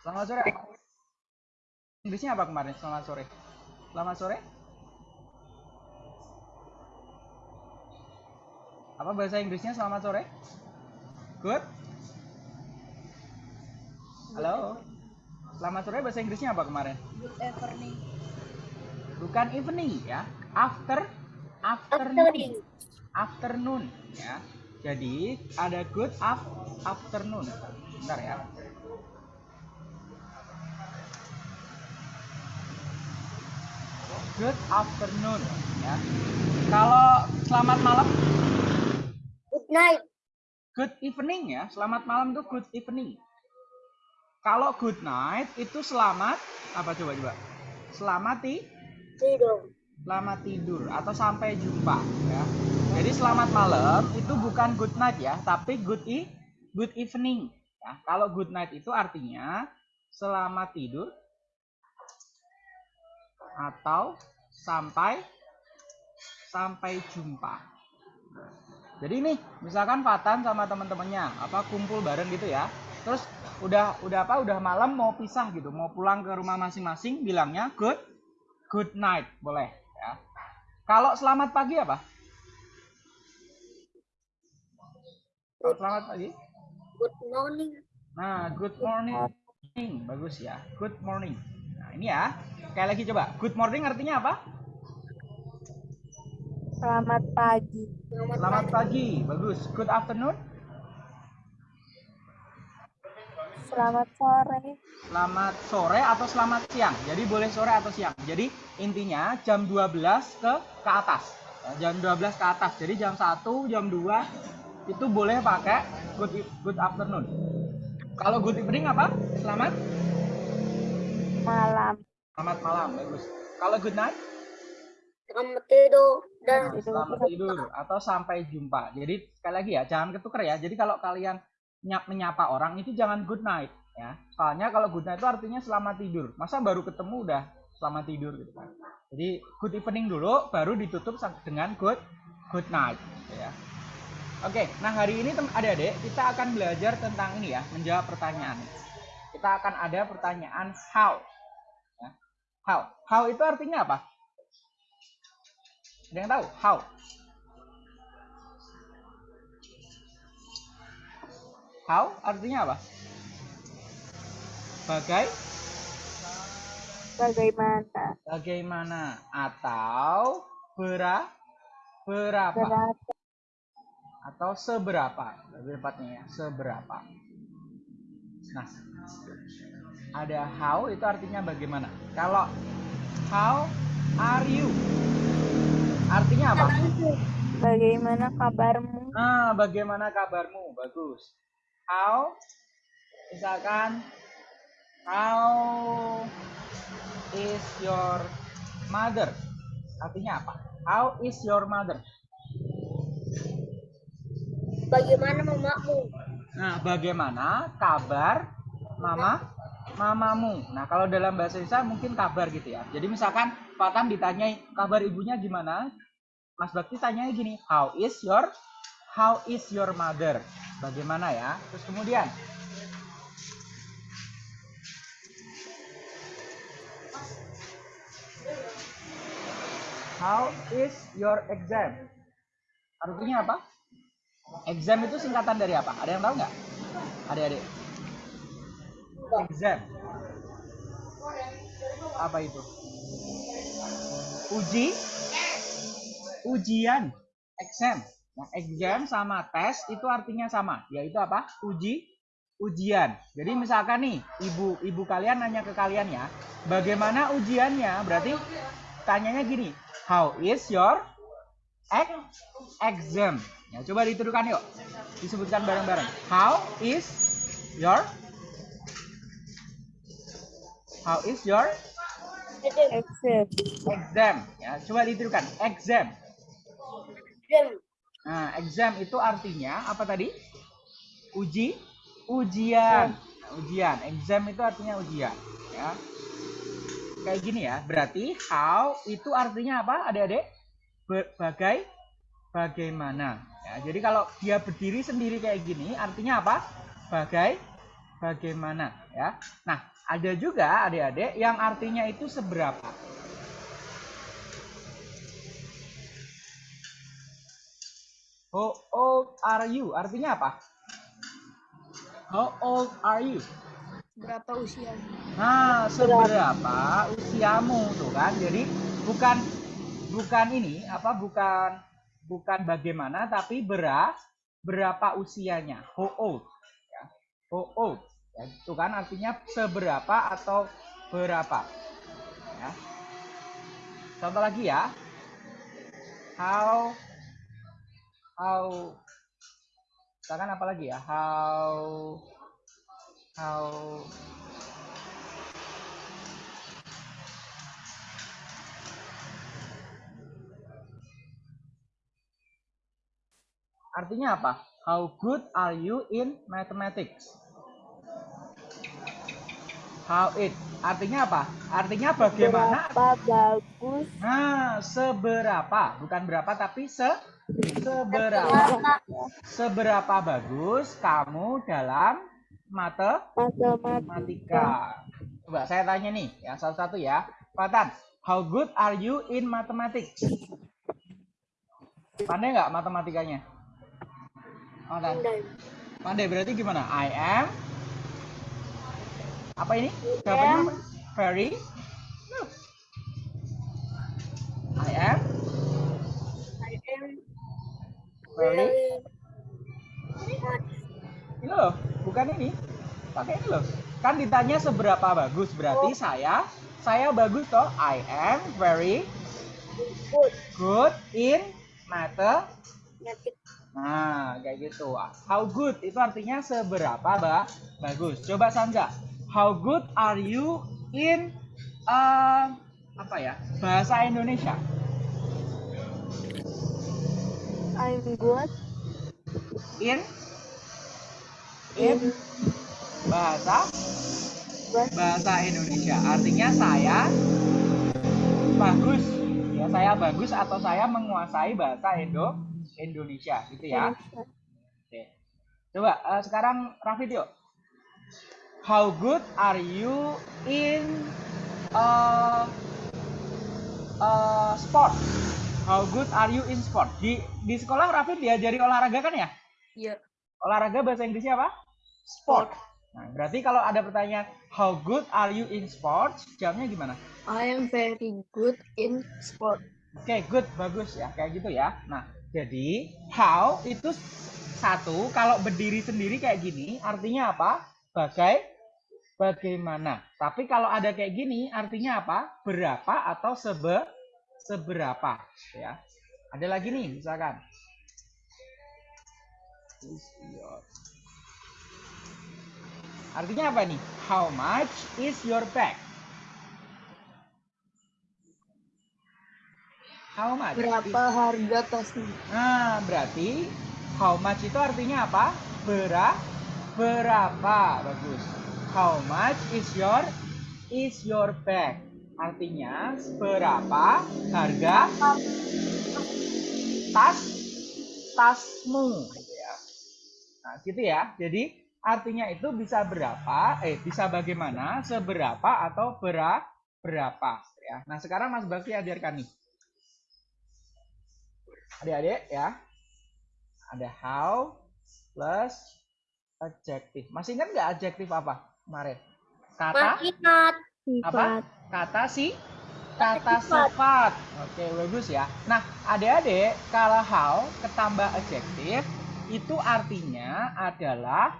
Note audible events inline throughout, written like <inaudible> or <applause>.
Selamat sore. Inggrisnya apa kemarin? Selamat sore. Selamat sore. Apa bahasa Inggrisnya selamat sore? Good. Halo. Selamat sore bahasa Inggrisnya apa kemarin? Good evening. Bukan evening ya. After afternoon. Afternoon. Afternoon ya. Jadi ada good af afternoon. Bentar ya. Good afternoon ya. Kalau selamat malam Good night. good evening ya. Selamat malam tuh good evening. Kalau good night itu selamat apa coba coba? Selamat ti Tidur. selamat tidur atau sampai jumpa ya. Jadi selamat malam itu bukan good night ya, tapi good e good evening ya. Kalau good night itu artinya selamat tidur atau sampai sampai jumpa. Jadi nih, misalkan Fatan sama teman-temannya apa kumpul bareng gitu ya. Terus udah udah apa udah malam mau pisah gitu, mau pulang ke rumah masing-masing bilangnya good good night boleh ya. Kalau selamat pagi apa? Kalau selamat pagi? Good morning. Nah, good morning. Bagus ya. Good morning. Nah, ini ya. Sekali lagi coba. Good morning artinya apa? Selamat pagi. Selamat, Selamat pagi. pagi. Bagus. Good afternoon. Selamat sore. Selamat sore atau selamat siang. Jadi boleh sore atau siang. Jadi intinya jam 12 ke ke atas. Ya, jam 12 ke atas. Jadi jam 1, jam 2 itu boleh pakai good e- good afternoon. Kalau good evening apa? Selamat Malam. selamat malam. Bagus. Kalau good night Selamat tidur. Dan Nah, selamat tidur atau sampai jumpa. Jadi sekali lagi ya, jangan ketukar ya. Jadi kalau kalian nyap menyapa orang itu jangan good night ya. Soalnya kalau good night itu artinya selamat tidur. Masa baru ketemu udah selamat tidur gitu kan. Jadi good evening dulu baru ditutup dengan good good night gitu ya. Oke, nah hari ini tem- adik-adik kita akan belajar tentang ini ya, menjawab pertanyaan. Kita akan ada pertanyaan how. Ya. How. How itu artinya apa? Ada yang tahu? How? How artinya apa? Bagai, Bagaimana? bagaimana atau bera, berapa Berapa? atau seberapa? Lebih tepatnya ya, seberapa. Nah, ada how itu artinya bagaimana. Kalau how are you? Artinya apa? Bagaimana kabarmu? Nah, bagaimana kabarmu? Bagus. How? Misalkan, how is your mother? Artinya apa? How is your mother? bagaimana mamamu? Nah, bagaimana kabar mama mamamu? Nah, kalau dalam bahasa Indonesia mungkin kabar gitu ya. Jadi misalkan Fatan ditanyai kabar ibunya gimana? Mas Bakti tanyanya gini, how is your how is your mother? Bagaimana ya? Terus kemudian How is your exam? Artinya apa? Exam itu singkatan dari apa? Ada yang tahu nggak? Adik-adik. Exam. Apa itu? Uji? Ujian. Exam. Nah, exam sama tes itu artinya sama, yaitu apa? Uji, ujian. Jadi misalkan nih, ibu ibu kalian nanya ke kalian ya, bagaimana ujiannya? Berarti tanyanya gini, how is your ex- exam? Ya, coba dituduhkan yuk. Disebutkan bareng-bareng. How is your How is your Exit. exam? Ya, coba dituduhkan. Exam. Exam. Nah, exam itu artinya apa tadi? Uji, ujian. Nah, ujian. Exam itu artinya ujian, ya. Kayak gini ya. Berarti how itu artinya apa, Adik-adik? Bagai bagaimana. Ya, jadi kalau dia berdiri sendiri kayak gini, artinya apa? Bagai bagaimana. ya. Nah, ada juga adik-adik yang artinya itu seberapa. How old are you? Artinya apa? How old are you? Berapa usia? Nah, seberapa usiamu tuh kan? Jadi bukan bukan ini apa bukan bukan bagaimana tapi bera, berapa usianya. How old? Ya. How old? Ya, itu kan artinya seberapa atau berapa. Ya. Contoh lagi ya. How how misalkan apa lagi ya? How how Artinya apa? How good are you in mathematics? How it. Artinya apa? Artinya bagaimana? Berapa bagus Nah, seberapa, bukan berapa tapi se seberapa. Seberapa bagus kamu dalam mate matematika? Coba saya tanya nih, ya satu-satu ya. Patan, how good are you in mathematics? Pandai nggak matematikanya? Patan, Pandai. pandai berarti gimana? I am apa ini? Jawabannya apa? Very. No. I am I am very. Ini loh, bukan ini. Pakai ini loh. Kan ditanya seberapa bagus, berarti saya saya bagus toh. I am very good. good in. Mathematics. Nah, kayak gitu. How good itu artinya seberapa ba bagus. Coba Sanja, how good are you in uh, apa ya? Bahasa Indonesia. I'm good In in in bahasa bahasa Indonesia. Artinya saya bagus. Ya, saya bagus atau saya menguasai bahasa Indo Indonesia gitu ya. Oke. Coba eh, sekarang Rafid yuk. How good are you in uh, uh, sport? How good are you in sport? Di di sekolah Rafid diajari olahraga kan ya? Iya. Olahraga bahasa Inggrisnya apa? Sport. Nah, berarti kalau ada pertanyaan how good are you in sports? Jawabnya gimana? I am very good in sport. Oke, good, bagus ya, kayak gitu ya. Nah, jadi how itu satu, kalau berdiri sendiri kayak gini, artinya apa? Bagai, bagaimana. Tapi kalau ada kayak gini, artinya apa? Berapa atau sebe, seberapa, ya. Ada lagi nih, misalkan. Artinya apa nih? How much is your bag? How much? Berapa harga tasnya? Nah, berarti how much itu artinya apa? Bera, berapa? Bagus. How much is your is your bag? Artinya berapa harga tas tasmu gitu ya. Nah, gitu ya. Jadi artinya itu bisa berapa, eh bisa bagaimana, seberapa atau bera, berapa ya. Nah, sekarang Mas Bakti ajarkan nih. Adik-adik ya. Ada how plus adjective. Masih ingat nggak adjective apa kemarin? Kata Masih ingat. apa? Kata si kata sifat. Oke, bagus ya. Nah, adik-adik, kalau how ketambah adjective itu artinya adalah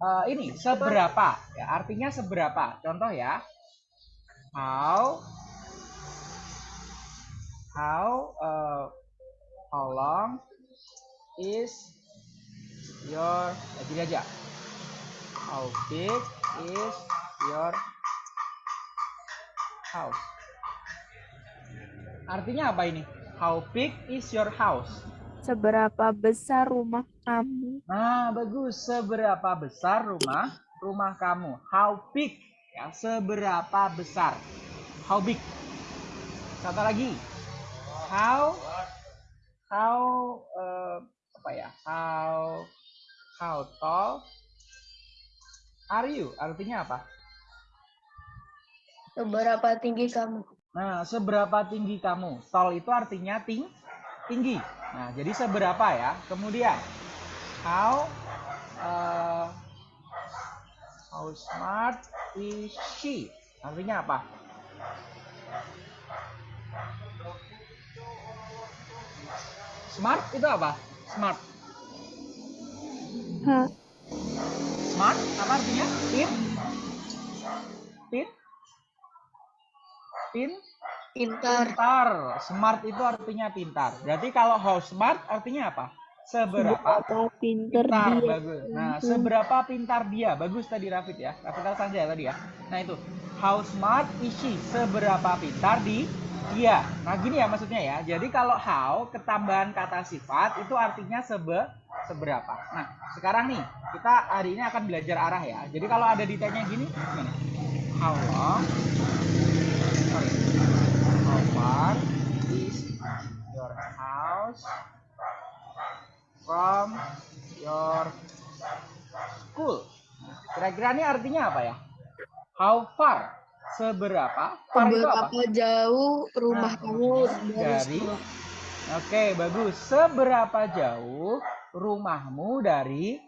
eh, ini seberapa ya, artinya seberapa. Contoh ya. How how eh, how long is your eh, gini aja. How big is your house. Artinya apa ini? How big is your house? Seberapa besar rumah kamu? Nah, bagus. Seberapa besar rumah rumah kamu? How big? Ya, seberapa besar? How big? Satu lagi. How how eh, apa ya? How how tall are you artinya apa? Seberapa tinggi kamu? Nah, seberapa tinggi kamu? Tall itu artinya ting tinggi. Nah, jadi seberapa ya? Kemudian, how uh, how smart is she? Artinya apa? Smart itu apa? Smart. Ha, Smart apa artinya? Pin? Pin? Pin? Pintar. Pintar. Smart itu artinya pintar. Berarti kalau how smart artinya apa? Seberapa seberapa pinter pintar. dia. Bagus. Nah, seberapa pintar dia? Bagus tadi Rafid ya. Rafid saja tadi ya. Nah, itu. How smart is she? Seberapa pintar di dia. Nah, gini ya maksudnya ya. Jadi kalau how ketambahan kata sifat itu artinya sebe seberapa. Nah, sekarang nih kita hari ini akan belajar arah ya. Jadi kalau ada ditanya gini gimana? How long? Sorry. How far is your house from your school? Kira-kira ini artinya apa ya? How far? Seberapa? Far? Seberapa jauh rumah Nah, kamu dari dari? Oke, bagus. Seberapa jauh rumahmu dari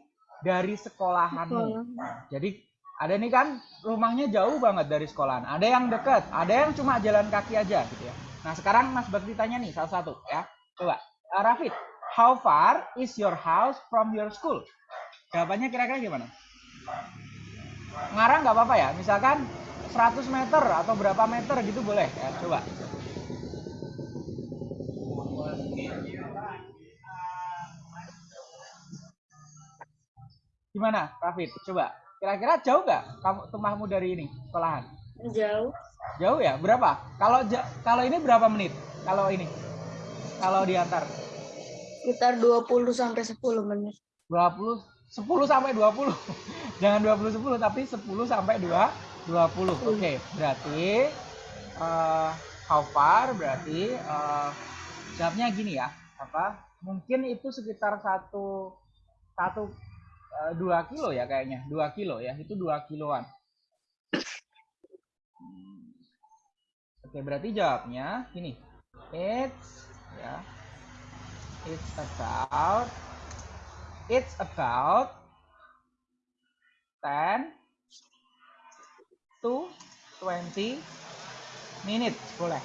dari sekolahanmu? Sekolah. Jadi ada nih kan rumahnya jauh banget dari sekolahan. Ada yang dekat, ada yang cuma jalan kaki aja gitu ya. Nah sekarang Mas Bakti tanya nih salah satu ya. Coba, uh, Rafid, how far is your house from your school? Jawabannya kira-kira gimana? Ngarang nggak apa-apa ya. Misalkan 100 meter atau berapa meter gitu boleh ya. Coba. Gimana, Rafid? Coba. Kira-kira jauh nggak kamu rumahmu dari ini sekolahan? Jauh. Jauh ya? Berapa? Kalau kalau ini berapa menit? Kalau ini? Kalau diantar Sekitar 20 sampai 10 menit. 20 10 sampai 20. <laughs> Jangan 20 10 tapi 10 sampai 2 20. Oke, berarti eh, how far berarti eh, jawabnya gini ya. Apa? Mungkin itu sekitar satu satu eh, dua kilo ya kayaknya. Dua kilo ya. Itu dua kiloan. Oke, berarti jawabnya gini. It's ya. It's about It's about 10 to 20 minutes boleh.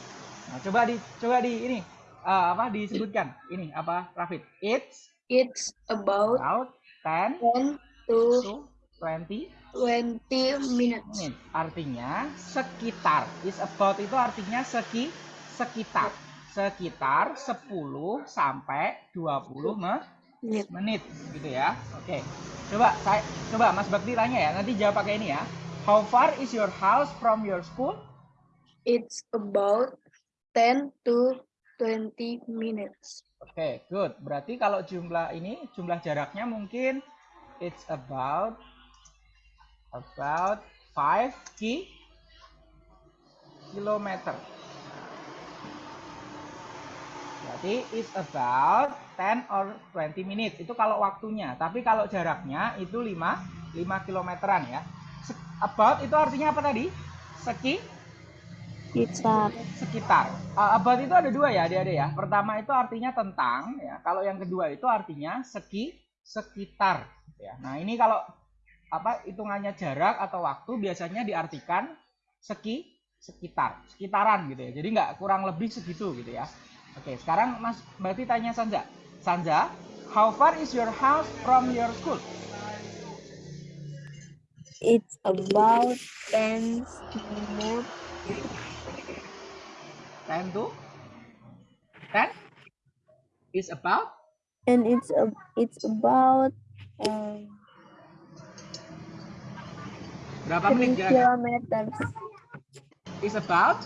Nah, coba di coba di ini eh, apa disebutkan ini apa Rafid? It's It's about about 10 10 to to 20 20 minutes. minutes. Artinya sekitar. Is about itu artinya seki sekitar. Sekitar 10 sampai 20 me- Minute. menit gitu ya. Oke. Coba saya coba Mas Bakti tanya ya. Nanti jawab pakai ini ya. How far is your house from your school? It's about 10 to 20 minutes. Oke, good. Berarti kalau jumlah ini jumlah jaraknya mungkin it's about about 5 ki kilometer. Berarti it's about 10 or 20 minutes. Itu kalau waktunya. Tapi kalau jaraknya itu 5 5 kilometeran ya. About itu artinya apa tadi? Seki Kita sekitar. Uh, about itu ada dua ya, adik-adik ya. Pertama itu artinya tentang, ya. Kalau yang kedua itu artinya seki sekitar. Ya. Nah ini kalau apa hitungannya jarak atau waktu biasanya diartikan seki sekitar, sekitaran gitu ya. Jadi nggak kurang lebih segitu gitu ya. Oke, sekarang Mas berarti tanya Sanja. Sanja, how far is your house from your school? It's about 10 minutes 10 to 10 is about? And it's a, it's about um, berapa 3 menit kilometers Is about?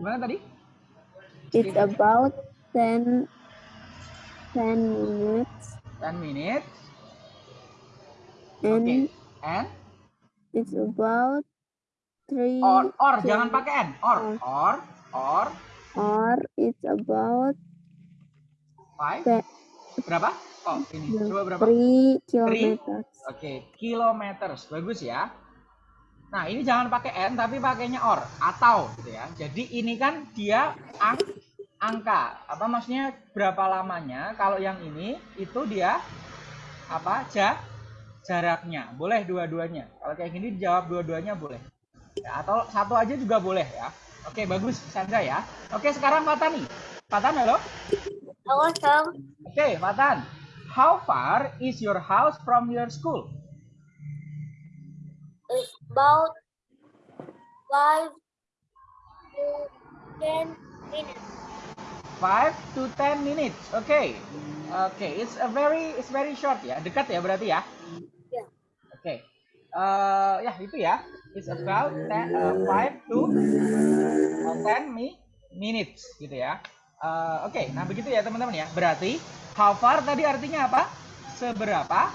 Gimana tadi? it's about 10 10 minutes. 10 minutes. and Oke. And it's about 3 or or kil- jangan pakai n. Or or or or it's about 5 Pe- berapa? Oh, ini. Coba berapa? 3 kilometers. Oke, kilometers. Bagus ya. Nah, ini jangan pakai n tapi pakainya or atau gitu ya. Jadi ini kan dia ang angka. Apa maksudnya berapa lamanya? Kalau yang ini itu dia apa? Ja jaraknya. Boleh dua-duanya. Kalau kayak gini dijawab dua-duanya boleh. Ya, atau satu aja juga boleh ya. Oke, bagus Sandra ya. Oke, sekarang Fatan nih. Fatan halo. Halo, Sam. Oke, Fatan. How far is your house from your school? It's about five to ten minutes. 5 to 10 minutes. Oke. Okay. Oke, okay. it's a very it's very short ya. Dekat ya berarti? Ya. Oke. Okay. Uh, ya itu ya. It's about 10, uh, 5 to uh, 10 mi minutes gitu ya. Uh, Oke, okay. nah begitu ya teman-teman ya. Berarti how far tadi artinya apa? Seberapa?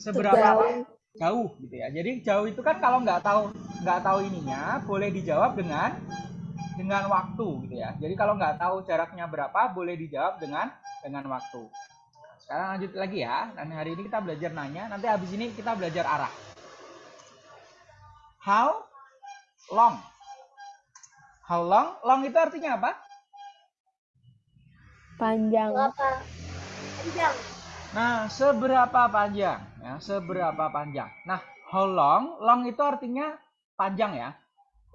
Seberapa apa? jauh gitu ya. Jadi jauh itu kan kalau nggak tahu nggak tahu ininya boleh dijawab dengan dengan waktu gitu ya. Jadi kalau nggak tahu jaraknya berapa boleh dijawab dengan dengan waktu. Sekarang lanjut lagi ya. Dan hari ini kita belajar nanya. Nanti habis ini kita belajar arah. How long? How long? Long itu artinya apa? Panjang. Berapa panjang? Nah, seberapa panjang? Ya, seberapa panjang. Nah, how long? Long itu artinya panjang ya.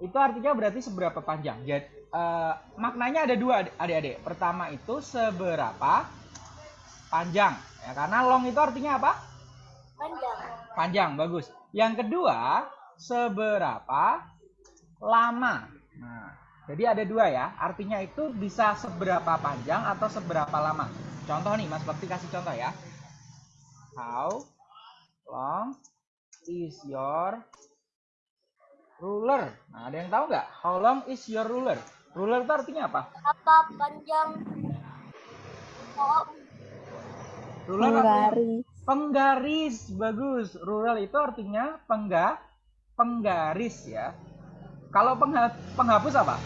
Itu artinya berarti seberapa panjang. Jadi uh, maknanya ada dua adik-adik. Pertama itu seberapa panjang. Ya, karena long itu artinya apa? Panjang. Panjang, bagus. Yang kedua, seberapa lama. Nah, jadi ada dua ya. Artinya itu bisa seberapa panjang atau seberapa lama. Contoh nih, Mas Bakti kasih contoh ya. How long is your ruler? Nah, ada yang tahu nggak? How long is your ruler? Ruler itu artinya apa? Berapa panjang? Oh, Artinya Penggaris. penggaris. Bagus. Ruler itu artinya pengga penggaris ya. Kalau pengha penghapus apa?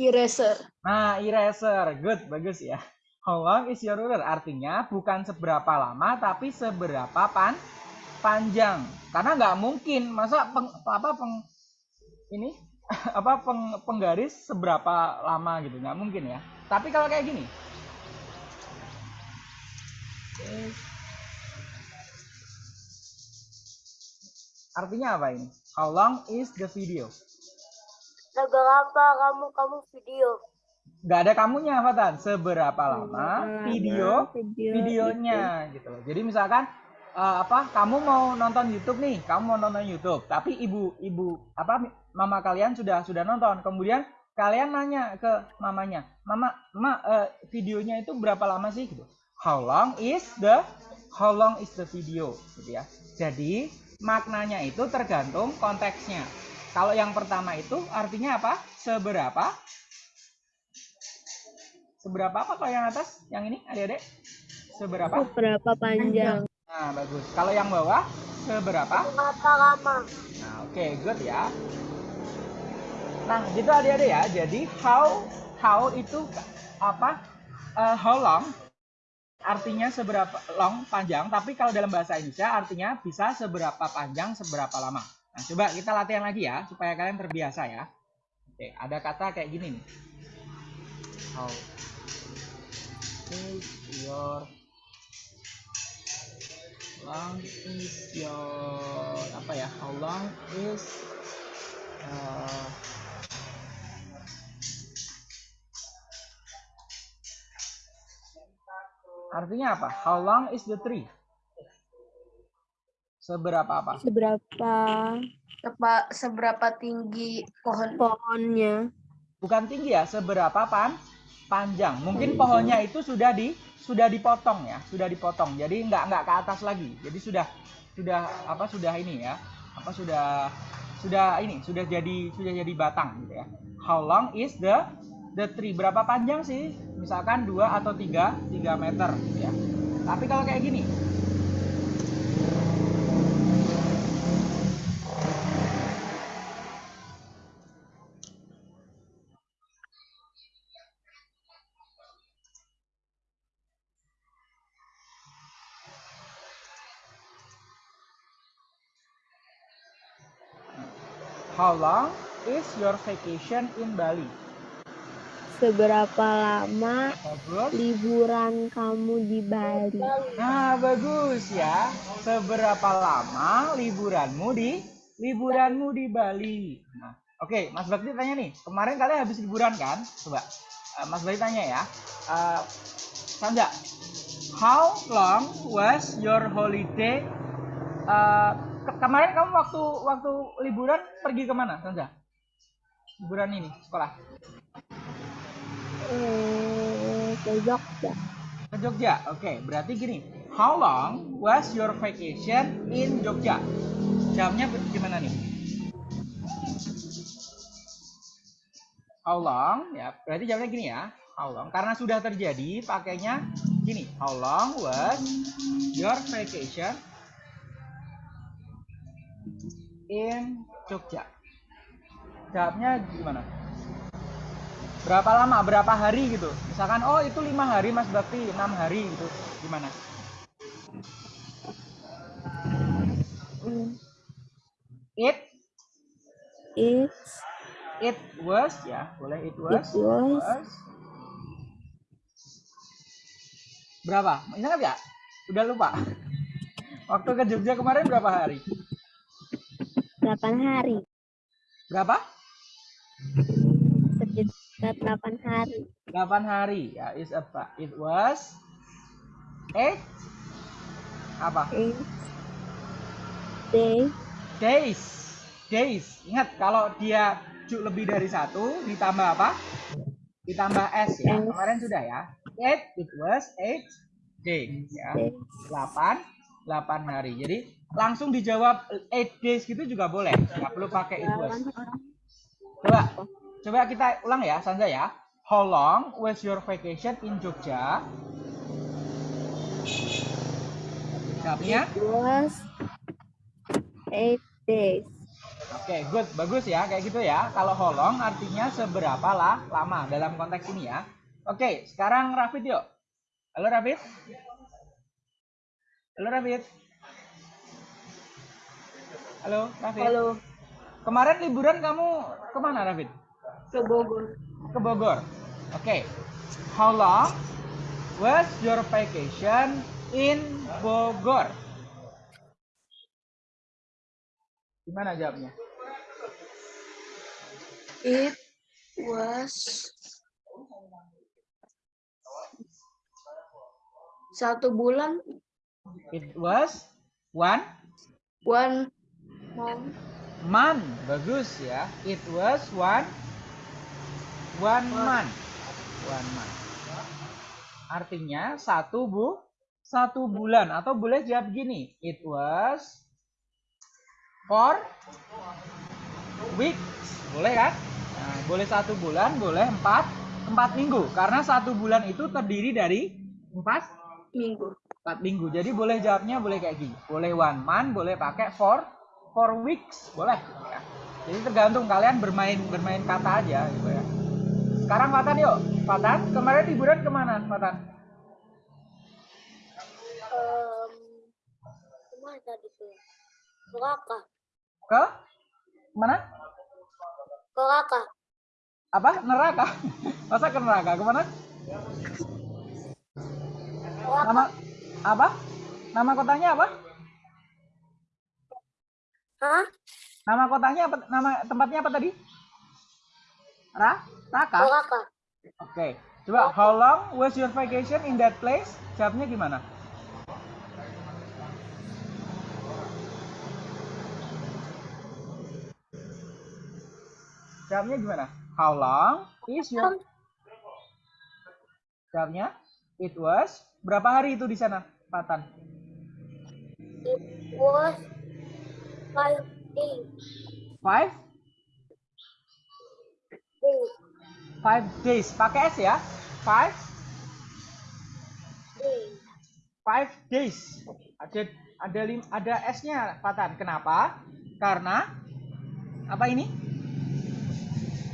Eraser. Nah, eraser. Good, bagus ya. How long is your ruler? Artinya bukan seberapa lama, tapi seberapa pan panjang. Karena nggak mungkin masa peng, apa peng ini <laughs> apa peng, penggaris seberapa lama gitu nggak mungkin ya. Tapi kalau kayak gini, artinya apa ini? How long is the video? seberapa kamu kamu video? nggak ada kamunya Fatan seberapa lama Lama video video videonya gitu loh. Jadi misalkan eh, apa kamu mau nonton YouTube nih. Kamu mau nonton YouTube. Tapi ibu ibu apa mama kalian sudah sudah nonton. Kemudian kalian nanya ke mamanya mama ma eh, videonya itu berapa lama sih? Gitu how long is the how long is the video? Gitu ya. Jadi maknanya itu tergantung konteksnya. Kalau yang pertama itu artinya apa? Seberapa? Seberapa apa kalau yang atas? Yang ini adik-adik? Seberapa? Berapa panjang? nah bagus. Kalau yang bawah seberapa? Berapa lama? nah oke good ya. Nah gitu adik-adik ya. Jadi how how itu apa? Eh, how long artinya seberapa long? Panjang. Tapi kalau dalam bahasa Indonesia artinya bisa seberapa panjang seberapa lama. Nah coba kita latihan lagi ya supaya kalian terbiasa ya. Oke ada kata kayak gini nih. How is your long is your apa ya? How long is uh, artinya apa? How long is the tree? Seberapa apa? Seberapa Sepa- seberapa tinggi pohon? pohonnya? bukan tinggi ya seberapa pan panjang. Mungkin pohonnya itu sudah di sudah dipotong ya sudah dipotong. Jadi nggak nggak ke atas lagi. Jadi sudah sudah apa sudah ini ya apa sudah sudah ini sudah jadi sudah jadi batang gitu ya. How long is the the tree. Berapa panjang sih? Misalkan 2 atau 3 3 meter gitu ya. Tapi kalau kayak gini. How long is your vacation in Bali? Seberapa lama Bagus. liburan kamu di Bali? Nah, bagus ya. Seberapa lama liburanmu di liburanmu di Bali? Nah, oke, Mas Bakti tanya nih. Kemarin kalian habis liburan kan? Coba eh, Mas Bakti tanya ya. Eh, Sanja, how long was your holiday? Eh, ke- kemarin kamu waktu waktu liburan pergi ke mana, Sanja? Liburan ini sekolah Eh, ke Jogja. ke Jogja. Oke, berarti gini. How long was your vacation in Jogja? Jamnya gimana nih? How long? Ya, berarti jamnya gini ya. How long? Karena sudah terjadi, pakainya gini. How long was your vacation in Jogja? Jawabnya gimana? Berapa lama? Berapa hari gitu? Misalkan, oh itu lima hari Mas Bakti, enam hari gitu. Gimana? Hmm, It. It's it was ya boleh it it was. Was. Berapa? Ingat nggak? Udah lupa. Waktu ke Jogja kemarin berapa hari? 8 hari. berapa Sekitar 8 hari. 8 hari ya is apa it was eight apa It's day days days ingat kalau dia ju- lebih dari satu ditambah apa ditambah s ya S. kemarin sudah ya eight it was eight days ya days. 8 8 hari. Jadi langsung dijawab 8 days gitu juga boleh. Nggak perlu pakai it was. Coba coba kita ulang ya, Sanja ya. How long was your vacation in Jogja? Jawabnya? It was 8 days. Oke, good, bagus ya, kayak gitu ya. Kalau how long artinya seberapa lah lama dalam konteks ini ya. Oke, sekarang Rafid yuk. Halo Rafid. Halo Rafid. Halo Rafid. Halo, Kemarin liburan kamu ke mana Rafid? Ke Bogor. Ke Bogor. Oke. How long was your vacation in Bogor? Gimana jawabnya? It was satu bulan, It was one one month, month. Bagus ya. It was one one month. One month. Artinya satu bu satu bulan atau boleh jawab gini. It was four weeks. Boleh kan? Nah, boleh satu bulan, boleh empat empat minggu. Karena satu bulan itu terdiri dari empat minggu. empat minggu. Jadi boleh jawabnya boleh kayak gini. Boleh one month, boleh pakai for for weeks, boleh. Ya. Jadi tergantung kalian bermain bermain kata aja gitu ya. Sekarang Fatan yuk. Fatan, kemarin liburan ke mana Fatan? Em, ke mana tadi tuh? Neraka. Ke mana? Neraka. Apa? Neraka. Masa ke neraka? Ke mana? Nama apa? Nama kotanya apa? Hah? Nama kotanya apa? Nama tempatnya apa tadi? Ra? Raka? Neraka. Oke, coba how long was your vacation in that place? Jawabnya gimana? Jawabnya gimana? How long is your Jawabnya it was berapa hari itu di sana, Patan? It was five days. Five? Days. Five days. Pakai S ya? Five? Days. Five days. Ada ada lim, ada S-nya, Patan. Kenapa? Karena apa ini?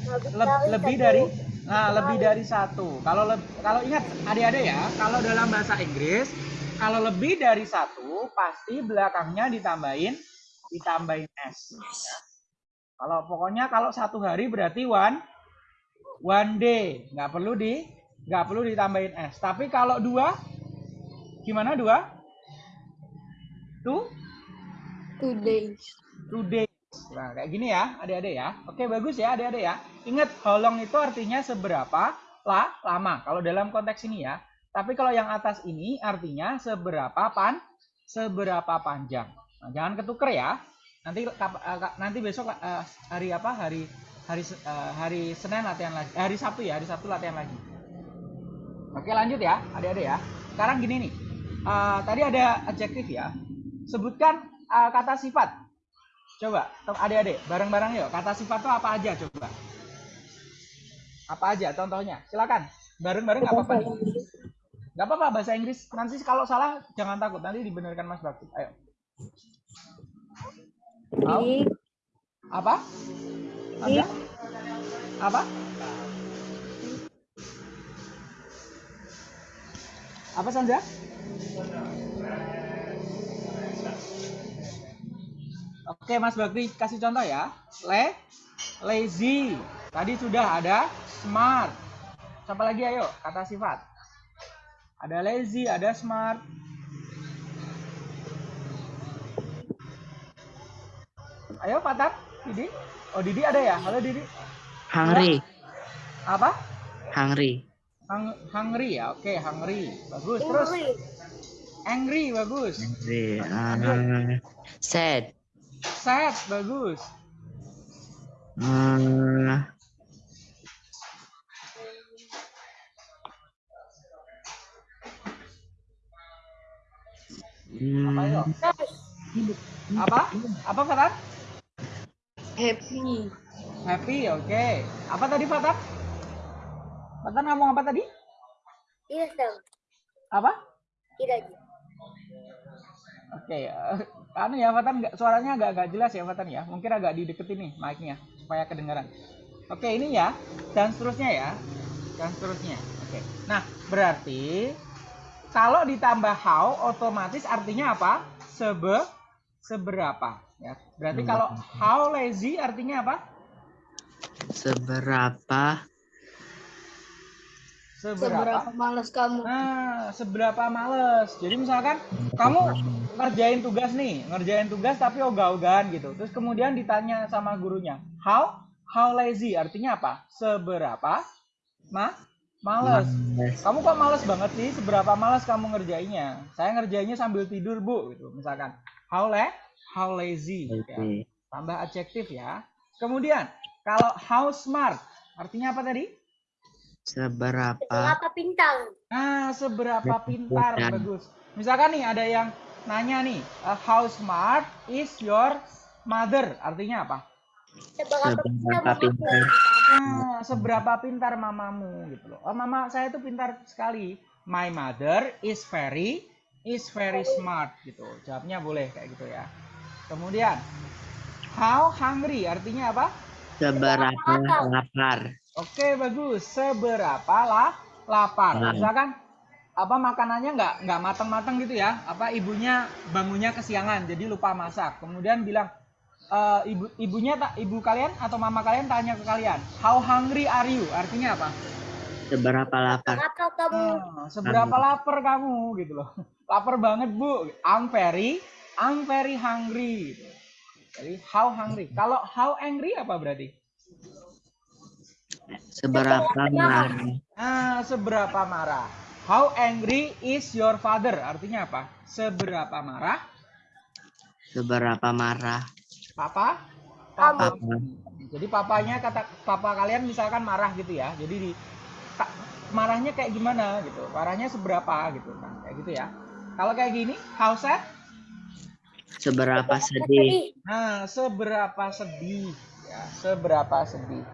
Dari lebih dari nah lebih dari satu kalau kalau ingat adik-adik ya kalau dalam bahasa Inggris kalau lebih dari satu pasti belakangnya ditambahin ditambahin s ya. Kalau pokoknya kalau satu hari berarti one one day, nggak perlu di nggak perlu ditambahin s. Tapi kalau dua, gimana dua? Two, Two days. two days. Nah, kayak gini ya, adik-adik ya. Oke, bagus ya, adik-adik ya. Ingat, how long itu artinya seberapa lah lama. Kalau dalam konteks ini ya. Tapi kalau yang atas ini artinya seberapa pan, seberapa panjang. Nah, jangan ketuker ya. Nanti eh, nanti besok eh, hari apa? Hari hari eh, hari Senin latihan lagi. Eh, hari Sabtu ya, hari Sabtu latihan lagi. Oke, lanjut ya, adik-adik ya. Sekarang gini nih. Eh, tadi ada adjektif ya. Sebutkan eh, kata sifat. Coba, tem- adik-adik, bareng-bareng yuk. Kata sifat itu apa aja coba? Apa aja contohnya? Silakan. Bareng-bareng nggak apa-apa. Nggak apa-apa bahasa Inggris. Nanti kalau salah jangan takut. Nanti dibenarkan Mas Bakti. Ayo. Mau? Big, Apa? Anda? Apa? Apa Sandra? Oke Mas Bakri kasih contoh ya. Le, lazy. Tadi sudah ada smart. Siapa lagi ayo kata sifat. Ada lazy, ada smart. Ayo Patar, Didi. Oh Didi ada ya? Halo Didi. Hungry, Apa? hungry, Hung hungry ya. Oke, hungry. Bagus. Terus English. angry bagus. hungry. Uh, sad, Sad bagus. uh? Nice. Apa? Apa Fatar? Happy. Happy, oke. Apa tadi Fatar? Fatar ngomong apa tadi? Tidak dong. Apa? Tidak. Oke, eh, anu ya Fatan suaranya agak agak jelas ya Fatan ya. Mungkin agak dideketin nih mic-nya supaya kedengaran. Oke, ini ya dan seterusnya ya. Dan seterusnya. Oke. Nah, berarti kalau ditambah how otomatis artinya apa? Sebe seberapa ya. Berarti Hmm. kalau how lazy artinya apa? seberapa Seberapa malas kamu? Nah, seberapa males. Jadi misalkan kamu ngerjain tugas nih, ngerjain tugas tapi ogah-ogahan gitu. Terus kemudian ditanya sama gurunya, how how lazy artinya apa? Seberapa ma males. Males. Kamu kok males banget sih? Seberapa males kamu ngerjainnya? Saya ngerjainnya sambil tidur, Bu, gitu. Misalkan, how le how lazy. ya. Lazy. Tambah adjektif ya. Kemudian, kalau how smart artinya apa tadi? seberapa Berapa bintang? Nah, seberapa pintar Pintar. bagus. Misalkan nih ada yang nanya nih, uh, how smart is your mother? Artinya apa? Seberapa Seberapa pintar. Nah, seberapa pintar mamamu gitu loh. Oh, mama saya itu pintar sekali. My mother is very is very smart gitu. Jawabnya boleh kayak gitu ya. Kemudian, how hungry artinya apa? seberapa lapar Oke bagus. Seberapa lah lapar? Nah. Misalkan apa makanannya nggak nggak matang-matang gitu ya? Apa ibunya bangunnya kesiangan jadi lupa masak. Kemudian bilang "Eh, ibu ibunya tak ibu kalian atau mama kalian tanya ke kalian, how hungry are you? Artinya apa? seberapa lapar Apa kamu? "Ah, seberapa lapar kamu gitu loh. <laughs> lapar banget bu. I'm very I'm very hungry. Jadi how hungry. Kalau how angry apa berarti? seberapa marah Ah, seberapa marah? How angry is your father? Artinya apa? Seberapa marah? seberapa marah Papa? Kamu. Papa. Jadi papanya kata papa kalian misalkan marah gitu ya. Jadi di marahnya kayak gimana gitu. Marahnya seberapa gitu kan. Kayak gitu ya. Kalau kayak gini, how sad? Seberapa sedih Nah, seberapa sedih ya, seberapa sedih.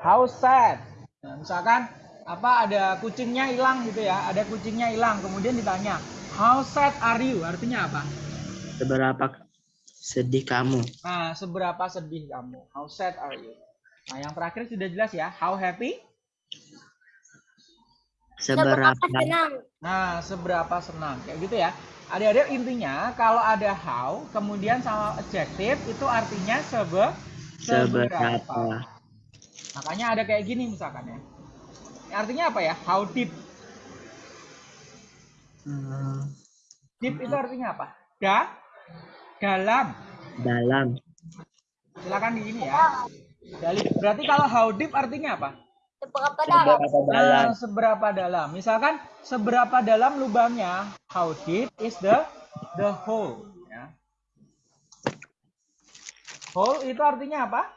How sad. Nah, misalkan apa ada kucingnya hilang gitu ya, ada kucingnya hilang, kemudian ditanya, how sad are you? Artinya apa? seberapa sedih kamu Nah, seberapa sedih kamu? How sad are you? Nah, yang terakhir sudah jelas ya, how happy? seberapa senang? Nah, seberapa senang. Kayak gitu ya. Adik-adik intinya kalau ada how kemudian sama adjective itu artinya sebe Seberapa? Makanya ada kayak gini misalkan ya. Ini Artinya apa ya? How deep? Eh, Deep itu artinya apa? Da, dalam. dalam. Silakan di sini ya. Berarti kalau how deep artinya apa? Seberapa dalam? Seberapa dalam? Nah, seberapa dalam? Misalkan seberapa dalam lubangnya? How deep is the the hole? Ya. Hole itu artinya apa?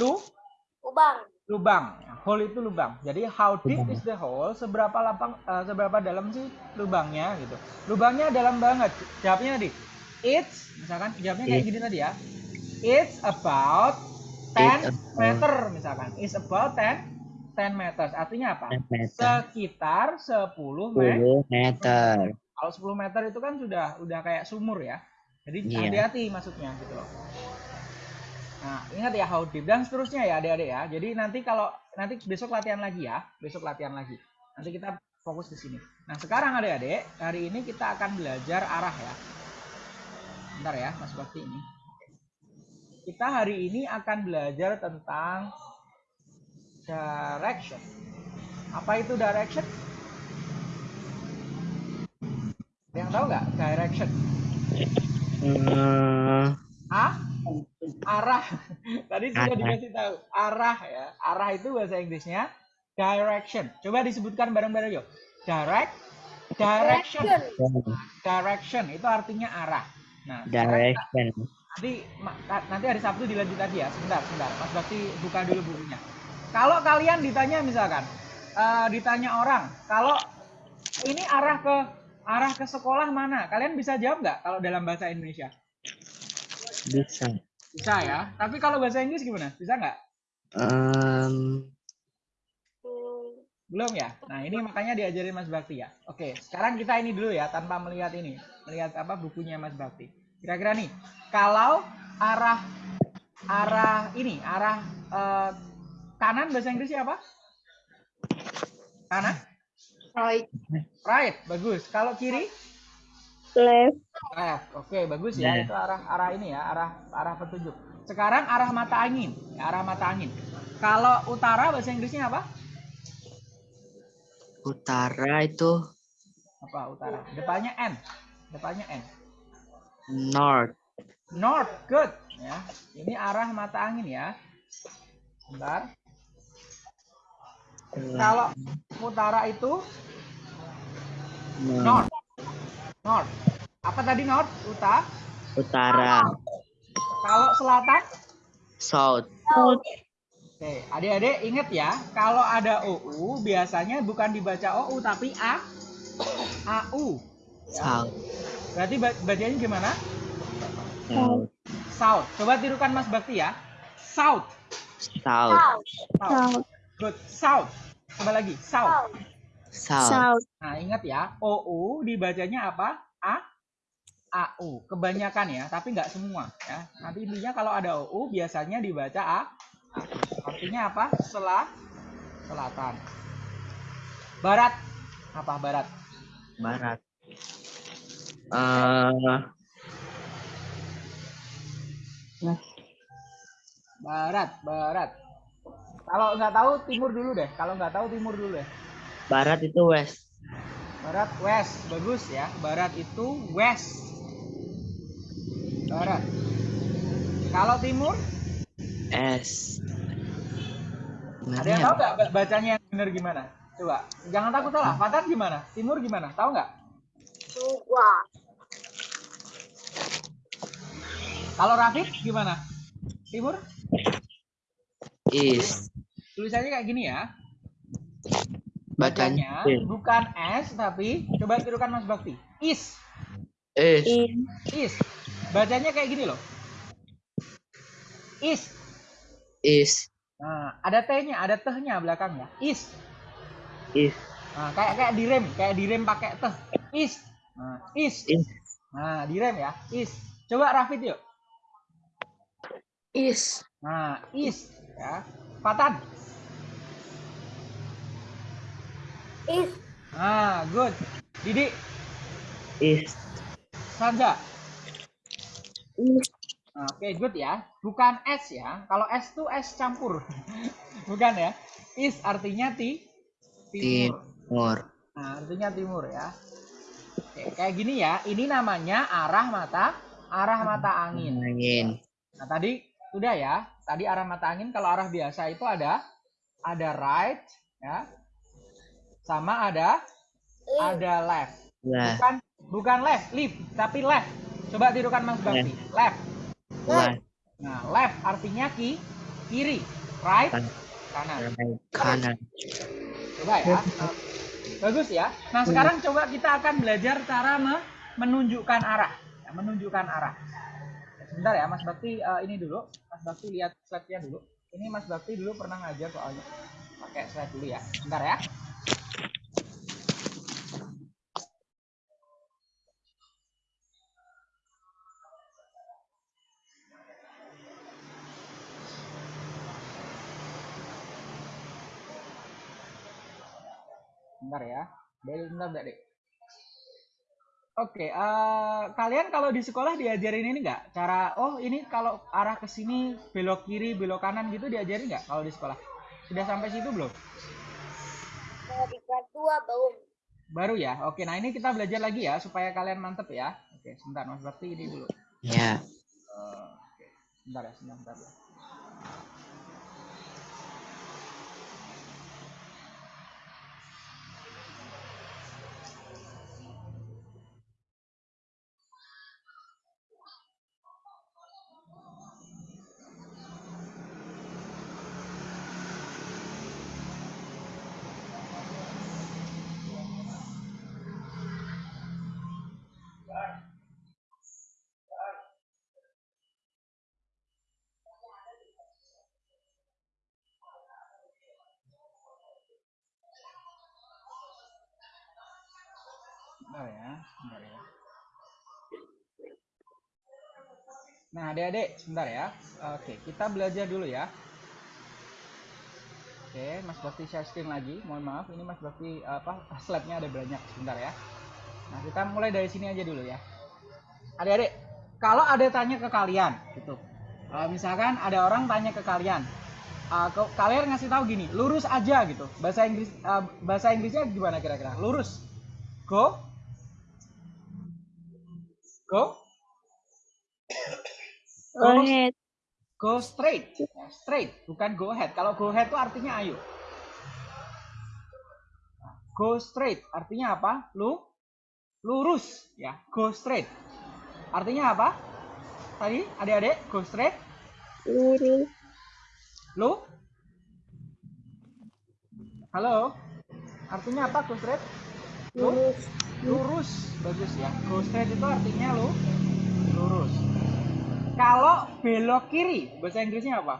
Lu, Lubang. lubang. Hole itu lubang. Jadi how deep is the hole? Seberapa lapang, eh, seberapa dalam sih lubangnya gitu? Lubangnya dalam banget. Jawabnya tadi. It's, misalkan jawabnya kayak It- gini tadi ya. It's about 10 It's about- meter misalkan. It's about 10 10 meters. Artinya apa? 10 meter. Sekitar 10 meter. 10 meter. Kalau 10 meter itu kan sudah udah kayak sumur ya. Jadi Iya. hati-hati maksudnya gitu loh. Nah, ingat ya how deep dan seterusnya ya adik-adik ya. Jadi nanti kalau nanti besok latihan lagi ya, besok latihan lagi. Nanti kita fokus ke sini. Nah, sekarang adik-adik, hari ini kita akan belajar arah ya. Bentar ya, Mas Bakti ini. Kita hari ini akan belajar tentang direction. Apa itu direction? Ada yang tahu nggak direction? Eh, A arah. <laughs> Tadi sudah dikasih tahu. Arah ya. Arah itu bahasa Inggrisnya direction. Coba disebutkan bareng-bareng yuk. Direct direction. Direction itu artinya arah. Nah, sekarang direction. Nanti nanti hari Sabtu dilanjut lagi ya. Sebentar, sebentar. Mas Bakti buka dulu bukunya. Kalau kalian ditanya misalkan eh, ditanya orang, kalau ini arah ke arah ke sekolah mana? Kalian bisa jawab nggak kalau dalam bahasa Indonesia? Bisa. Bisa ya. Tapi kalau bahasa Inggris gimana? Bisa nggak? Hmm, Belum ya? Nah ini makanya diajarin Mas Bakti ya. Oke, sekarang kita ini dulu ya tanpa melihat ini, melihat apa bukunya Mas Bakti. Kira-kira nih, kalau arah arah ini, arah eh, kanan bahasa Inggrisnya apa? Kanan? Right. Right, bagus. Kalau kiri? Left. Left. Oke, bagus ya. Left. Itu arah arah ini ya, arah arah petunjuk. Sekarang arah mata angin, ya, arah mata angin. Kalau utara bahasa Inggrisnya apa? utara itu Apa utara? Depannya N. Depannya N. north. North, good. Ya, ini arah mata angin ya. Bentar. Kalau utara itu north. North. Apa tadi north? Uta. Utara. Kalau selatan? South. Oke, adik-adik ingat ya, kalau ada OU biasanya bukan dibaca OU tapi A AU. South. Berarti ba- bacanya gimana? South. South. Coba tirukan Mas Bakti ya. South. South. South. South. South. Good. South. Coba lagi. South. South. South. South. Nah, ingat ya, OU dibacanya apa? A AU. Kebanyakan ya, tapi nggak semua ya. Nanti intinya kalau ada OU biasanya dibaca A. AU. Artinya apa? Selah selatan. Barat. Apa barat? Barat. Eh, Barat, barat. Kalau nggak tahu timur dulu deh. Kalau nggak tahu timur dulu deh. barat itu west. Barat, west. Bagus ya. Barat itu west. Barat. Kalau timur, S. ada yang tahu nggak ba- bacanya yang benar gimana? Coba, jangan takut salah. Fatan gimana? Timur gimana? Tahu nggak? Dua. Kalau Rafid gimana? Timur? East. Tulisannya kayak gini ya. Bacanya bukan S tapi coba tirukan Mas Bakti. Is. In. is. Bacanya kayak gini loh. Is. East. Nah, ada T-nya, ada tehnya belakangnya. Is. East. Nah, kayak kayak direm, kayak direm pakai teh. Is. Nah, is. Is. Nah, direm ya. Is. Coba Rafid yuk. Is. Nah, is ya. Fatan. Is. Nah, good. Didi, East. Sanja. East. Nah, Oke, good ya. Bukan S ya. Kalau S tuh S campur. <laughs> Bukan ya. Is artinya ti timur. Timur. Nah, artinya timur ya. Oke, kayak gini ya. Ini namanya arah mata arah mata angin. Angin. Nah, tadi sudah ya. Tadi arah mata angin kalau arah biasa itu ada ada right ya. Sama ada ada left. Lah. Bukan bukan left, left, tapi left. Coba tirukan Mas Bakti. Left. Lah. Nah, left artinya ki kiri, right Kan- kanan. Kanan. Coba ya. Nah, Bagus ya. Nah, sekarang coba kita akan belajar cara me- menunjukkan arah. Ya, menunjukkan arah. Sebentar ya, Mas Bakti eh, ini dulu. Mas Bakti lihat slide-nya dulu. Ini Mas Bakti dulu pernah ngajar soalnya. Pakai slide dulu ya. Sebentar ya. Bentar ya. Bentar, bentar. Oke, eh, kalian kalau di sekolah diajarin ini nggak? Cara, oh ini kalau arah ke sini belok kiri, belok kanan gitu diajarin nggak kalau di sekolah? Sudah sampai situ belum? Di kelas dua belum. Baru ya? Oke, nah ini kita belajar lagi ya supaya kalian mantep ya. Oke, sebentar Mas Bakti ini dulu. Ya. Eh, oke. Sebentar ya, sebentar, sebentar Nah, adik-adik, sebentar ya. Oke, kita belajar dulu ya. Oke, Mas Bakti share screen lagi. Mohon maaf, ini Mas Bakti apa slide-nya ada banyak. Sebentar ya. Nah, kita mulai dari sini aja dulu ya. Adik-adik, kalau ada tanya ke kalian, gitu. Eh, misalkan ada orang tanya ke kalian, ke- kalian ngasih tahu gini, lurus aja gitu. Bahasa Inggris, eh, bahasa Inggrisnya gimana kira-kira? Lurus. Go, go Go ahead. go straight. Straight bukan go ahead. Kalau go ahead itu artinya ayo. Go straight artinya apa? Lu lurus ya. Go straight. Artinya apa? Tadi adik-adik go straight. Lurus. lu? Halo? Artinya apa go straight? Lu? Lurus. lurus bagus ya. Go straight itu artinya lu? Lurus kalau belok kiri bahasa Inggrisnya apa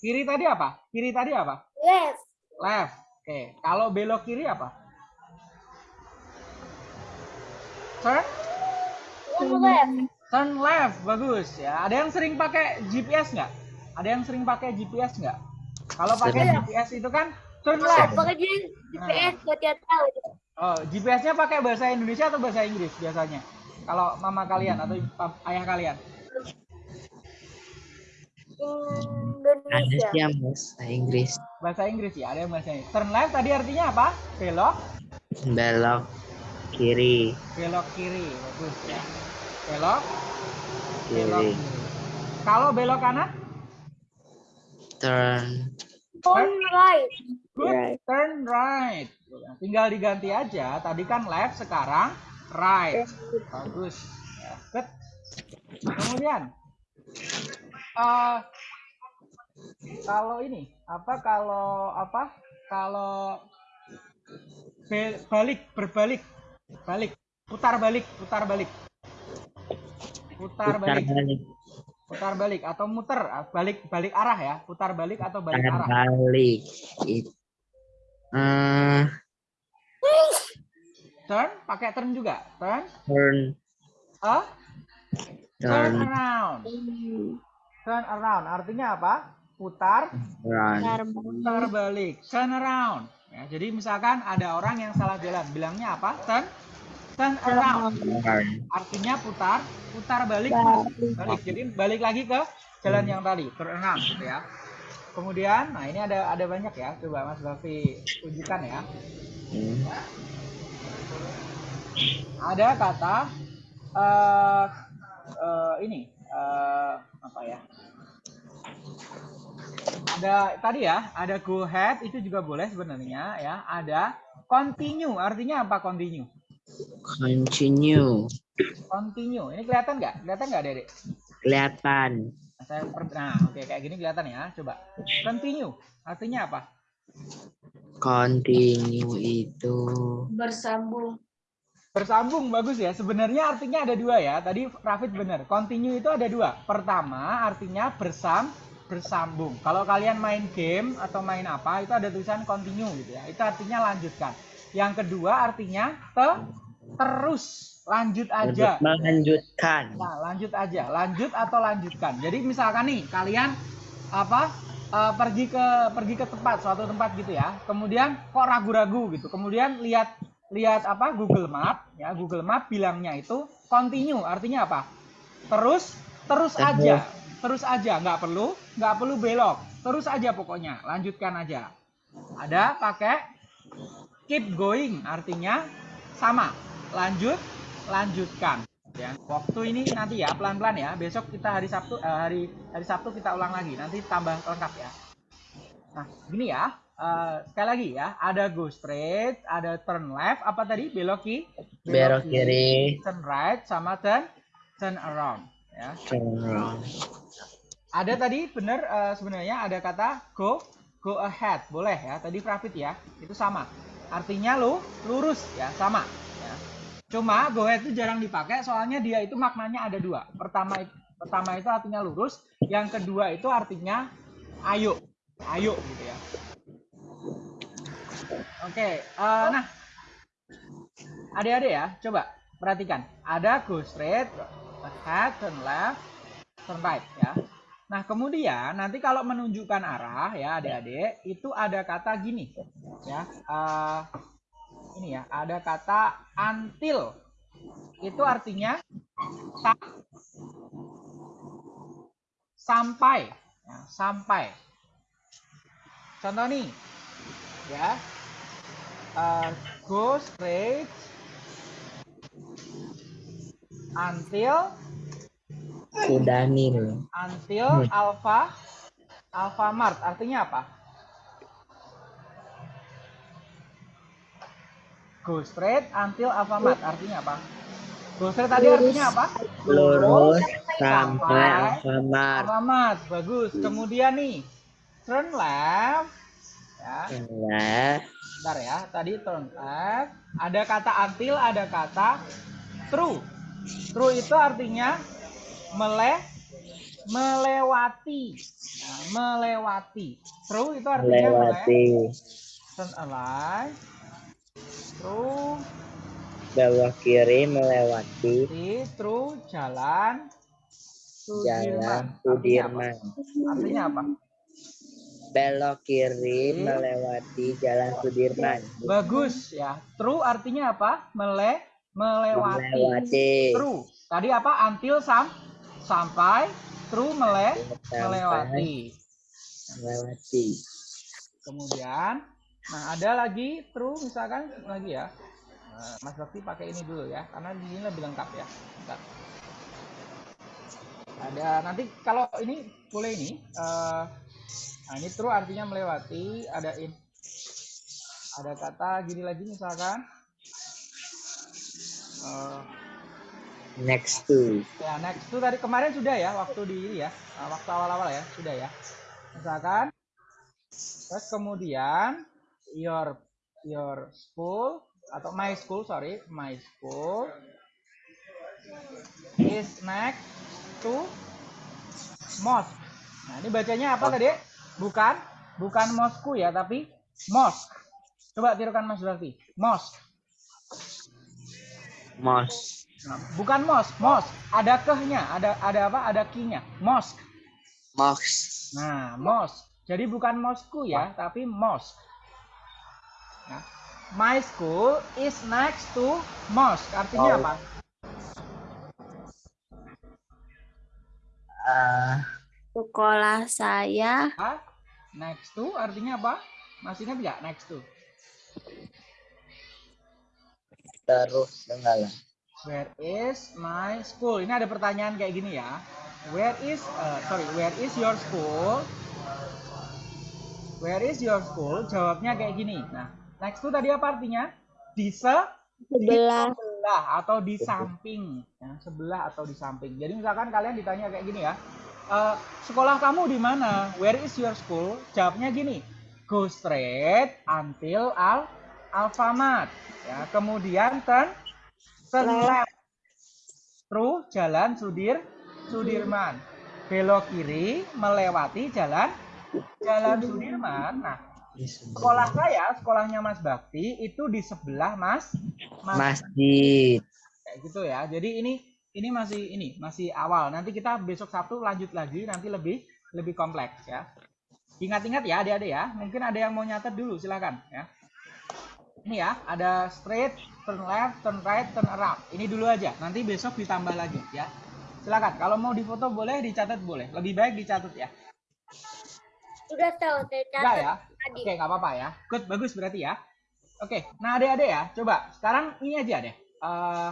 kiri tadi apa kiri tadi apa Left. left oke kalau belok kiri apa turn One left. turn left bagus ya ada yang sering pakai GPS nggak ada yang sering pakai GPS nggak kalau pakai. GPS itu kan turn Kalau left pakai GPS buat dia tahu. Oh, GPS-nya pakai bahasa Indonesia atau bahasa Inggris biasanya? Kalau mama kalian atau ayah kalian? Indonesia. bahasa Inggris. Bahasa Inggris ya, ada yang bahasa Inggris. Turn left tadi artinya apa? Belok, Belok kiri. belok kiri. Bagus ya. Belok, belok Kiri. kiri. Kalau belok kanan? Turn. Turn right. Good. Right. Turn right. Tinggal diganti aja. Tadi kan left, sekarang right. Bagus. Ya, good. Kemudian, eh kalau ini apa kalau apa kalau be- balik berbalik balik putar balik putar balik putar Putar balik balik. putar balik atau muter ah, balik balik arah ya putar balik atau balik Putar arah balik. Eh, turn pakai turn juga turn turn. ah turn around. turn around. Artinya apa? Putar. Putar balik. turn around. Ya, jadi misalkan ada orang yang salah jalan. Bilangnya apa? Turn. Turn around. Artinya putar, putar balik, balik. Jadi balik lagi ke jalan yang tadi, turn around gitu ya. Kemudian, nah ini ada ada banyak ya. Coba Mas Bafi tunjukkan ya. Hmm. Ada kata eh eh, ini eh, apa ya? Ada tadi ya, ada go ahead itu juga boleh sebenarnya ya. Ada continue, artinya apa continue? Continue. Continue. Ini kelihatan nggak? Kelihatan nggak, Dedek? Kelihatan. Saya per- nah, oke kayak gini kelihatan ya. Coba. Continue. Artinya apa? Continue itu Bersambung. Bersambung bagus ya. Sebenarnya artinya ada dua ya. Tadi Rafid benar. Continue itu ada dua. Pertama artinya bersam bersambung. Kalau kalian main game atau main apa itu ada tulisan continue gitu ya. Itu artinya lanjutkan. Yang kedua artinya te terus lanjut aja. melanjutkan. Nah, lanjut aja, lanjut atau lanjutkan. Jadi misalkan nih kalian apa eh, pergi ke pergi ke tempat suatu tempat gitu ya. Kemudian kok ragu-ragu gitu. Kemudian lihat lihat apa Google Map ya. Google Map bilangnya itu continue, artinya apa? Terus terus aja. Terus aja, nggak perlu nggak perlu belok. Terus aja pokoknya, lanjutkan aja. Ada pakai keep going, artinya sama. Lanjut, lanjutkan ya waktu ini nanti ya pelan-pelan ya besok kita hari Sabtu eh, hari hari Sabtu kita ulang lagi nanti tambah lengkap ya nah gini ya eh, sekali lagi ya ada go straight ada turn left apa tadi? Belok ki Belok kiri. turn right sama turn turn around ya. Turn around. ada tadi bener eh, sebenarnya ada kata go go ahead boleh ya. Tadi Profit ya itu sama. Artinya lu lurus ya sama ya. Cuma go ahead itu jarang dipakai soalnya dia itu maknanya ada dua. Pertama pertama itu artinya lurus yang kedua itu artinya ayo ayo gitu ya oke eh, nah adik-adik ya coba perhatikan ada go straight ahead turn left turn right ya Nah, kemudian nanti kalau menunjukkan arah ya adik-adik, itu ada kata gini ya. eh, ini ya, ada kata until. Itu artinya sa- sampai ya, sampai. Contoh nih. Ya. Eh, go straight. Until. Kudanil. until alpha. Alfamart artinya apa? Go straight until alfamart artinya apa? Go straight tadi artinya apa? Lurus sampai sampai Alfamart. alfamart bagus. Kemudian nih turn left. Ya. Left. Bentar ya tadi turn left ada kata until ada kata true true itu artinya mele melewati. Nah, melewati. True itu artinya mele. Melewati. turn alive true Belok kiri melewati. Di true jalan jalan Sudirman. Sudirman. artinya apa Belok kiri Hmm. melewati jalan Sudirman. bagus ya true artinya apa mele melewati Melewati. true tadi apa until sam sampai true mele Sampai melewati Melewati. kemudian nah ada lagi true misalkan lagi ya Nah, Mas Bakti pakai ini dulu ya karena di sini lebih lengkap ya Bentar. ada nanti kalau ini boleh ini eh, nah ini true artinya melewati ada in ada kata gini lagi misalkan eh, Next to. Ya, next itu tadi kemarin sudah ya waktu di ya, uh, waktu awal-awal ya, sudah ya. Misalkan terus kemudian your your school atau my school sorry, my school is next to mosque. Nah, ini bacanya apa tadi? Bukan bukan mosku ya, tapi mosque. Coba tirukan Mas Berarti. Mosque. Mos. Bukan mosque, mosque. Ada kehnya, ada ada apa? Ada kinya. Mosque. Mos. Nah, mosque. Jadi bukan mosku ya, tapi mosque. Nah, My school is next to mosque. Artinya Oh. apa? Uh, Sekolah saya Ah, next to artinya apa? Masih ingat nggak next to? terus enggak lah. Where is my school? Ini ada pertanyaan kayak gini ya. Where is uh, sorry, where is your school? Where is your school? Jawabnya kayak gini. Nah, next to tadi apa artinya? Di se di sebelah sebelah atau di samping, ya, sebelah atau di samping. Jadi misalkan kalian ditanya kayak gini ya, "Eh, sekolah kamu di mana? Where is your school? Jawabnya gini, go straight until al Alfamart. Ya, kemudian turn turn left through jalan Sudir Sudirman. Belok kiri melewati jalan jalan Sudirman. Nah, sekolah saya, sekolahnya Mas Bakti itu di sebelah Mas Mas Masjid. kayak gitu ya. Jadi ini ini masih ini masih awal. Nanti kita besok Sabtu lanjut lagi nanti lebih lebih kompleks ya. Ingat-ingat ya adik-adik ya. Mungkin ada yang mau nyatet dulu silakan ya. Ini ya, ada straight, turn left, turn right, turn around. Ini dulu aja. Nanti besok ditambah lagi ya. Silakan. Kalau mau difoto boleh, dicatat boleh. Lebih baik dicatat ya. Sudah tahu saya catat ya? tadi. Oke, nggak apa-apa ya. Good, bagus berarti ya. Oke, nah adik-adik ya, coba sekarang ini aja deh. Eh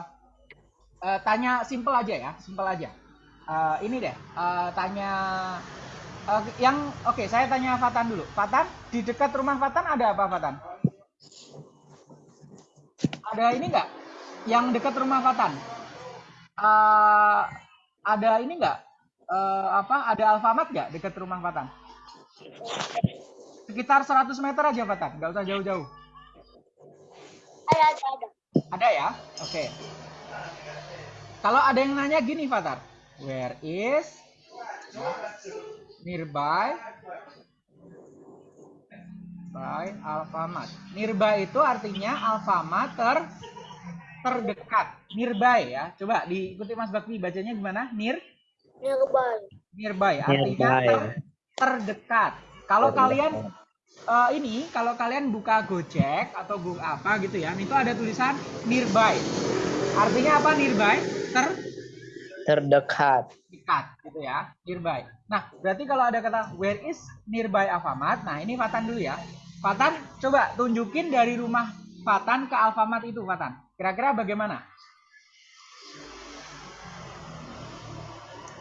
eh, tanya simple aja ya, simple aja. Eh, ini deh, eh, tanya eh, yang oke, saya tanya Fatan dulu. Fatan, di dekat rumah Fatan ada apa Fatan? Ada ini nggak? Yang dekat rumah Fatan? Eh, ada ini nggak? Eh, apa? Ada Alfamart nggak dekat rumah Fatan? Sekitar 100 meter aja, Fatan. Nggak usah jauh-jauh. Ada, ada, ada. Ada ya? Oke. Kalau ada yang nanya gini, Fatar. Where is nearby by Alfamart? Nearby itu artinya Alfamart ter terdekat. Nearby ya. Coba diikuti Mas Bakti bacanya gimana? Near Nearby. nearby artinya Nearby. ter- terdekat. Kalau kalian eh, ini kalau kalian buka Gojek atau Go apa gitu ya, itu ada tulisan nearby. Artinya apa nearby? Terdekat. Terdekat gitu ya, nearby. Nah, berarti kalau ada kata where is nearby Alfamart, nah ini Fatan dulu ya. Fatan coba tunjukin dari rumah Fatan ke Alfamart itu Fatan. Kira-kira bagaimana?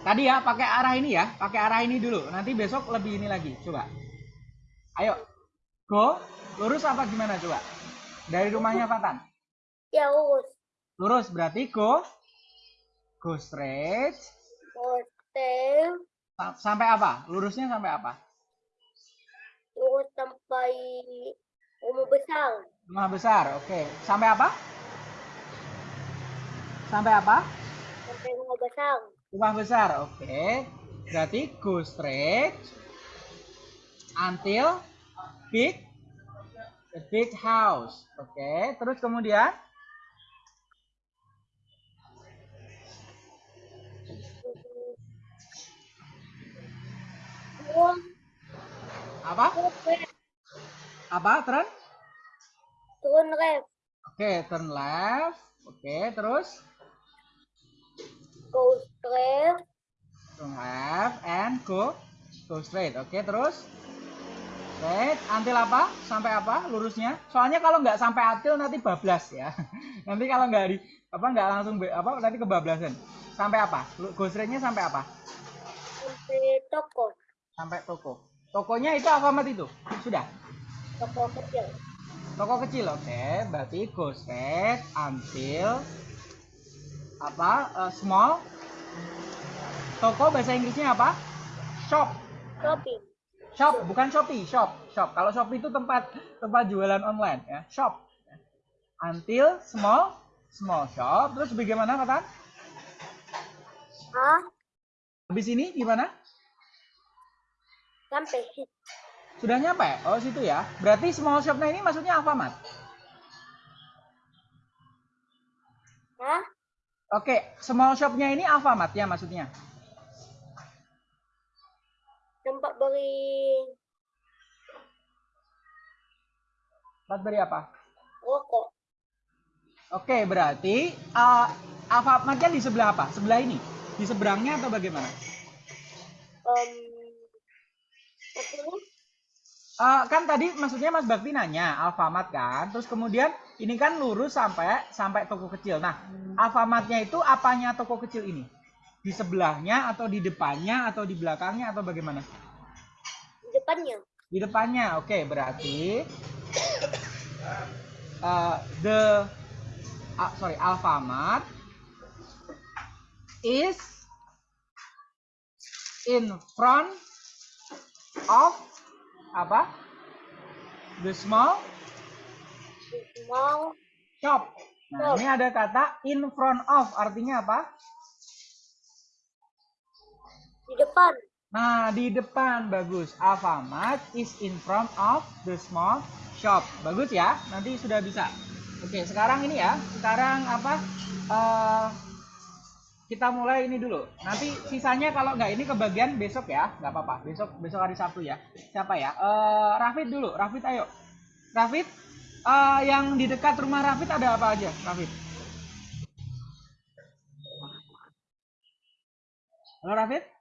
Tadi ya pakai arah ini ya, pakai arah ini dulu. Nanti besok lebih ini lagi. Coba. Ayo. Go. Lurus apa gimana coba? Dari rumahnya Fatan. Ya, urus. Lurus berarti go. Go straight. Hotel. Sa- Sampai apa? Lurusnya sampai apa? Urus sampai umur besar. Rumah besar. Oke. Sampai apa? Sampai apa? Sampai rumah besar. Rumah besar. Oke. Berarti go straight until big the big house. Oke. Terus kemudian apa? Apa? Turn? Turun left. Oke, turn left. Oke, terus Go straight. turn left and go go straight. Oke, terus until apa? Sampai apa? Lurusnya. Soalnya kalau nggak sampai until nanti bablas ya. <laughs> nanti kalau nggak di apa nggak langsung be- apa nanti kebablasan. Sampai apa? Go straightnya sampai apa? Sampai toko. Sampai toko. Tokonya itu Alfamart itu. Sudah. Toko kecil. Toko kecil, oke. Berarti go straight until apa? eh, small. Toko bahasa Inggrisnya apa? Shop. Shopping. Shop, bukan Shopee, shop, shop. Kalau Shopee itu tempat tempat jualan online ya, shop. Until small, small shop. Terus bagaimana kata? Ah, Habis ini gimana? sampai. Sudah nyampe? Oh situ ya. Berarti small shopnya ini maksudnya Alfamart. Hah? Oke, small shopnya ini Alfamart ya maksudnya. Tempat beli Tempat beli apa? Rokok. Oke, berarti uh, Alfamart-nya di sebelah apa? Sebelah ini? Di seberangnya atau bagaimana? Um, maksudnya? Eh, kan tadi maksudnya Mas Bakti nanya Alfamart kan, terus kemudian ini kan lurus sampai sampai toko kecil. Nah, Alfamart-nya itu apanya toko kecil ini? Di sebelahnya atau di depannya atau di belakangnya atau bagaimana? Di depannya. Di depannya, oke berarti uh, <coughs> the ah, sorry Alfamart is in front of apa? The small Mau shop. Nah, ini ada kata in front of artinya apa? Di depan. Nah, di depan bagus. Alfamart is in front of the small shop. Bagus ya. Nanti sudah bisa. Oke, sekarang ini ya. Sekarang apa? eh, kita mulai ini dulu. Nanti sisanya kalau nggak ini kebagian besok ya, nggak apa-apa. Besok besok hari Sabtu ya. Siapa ya? Eh, Rafid dulu. Rafid ayo. Rafid, eh, yang di dekat rumah Rafid ada apa aja? Rafid. Halo Rafid?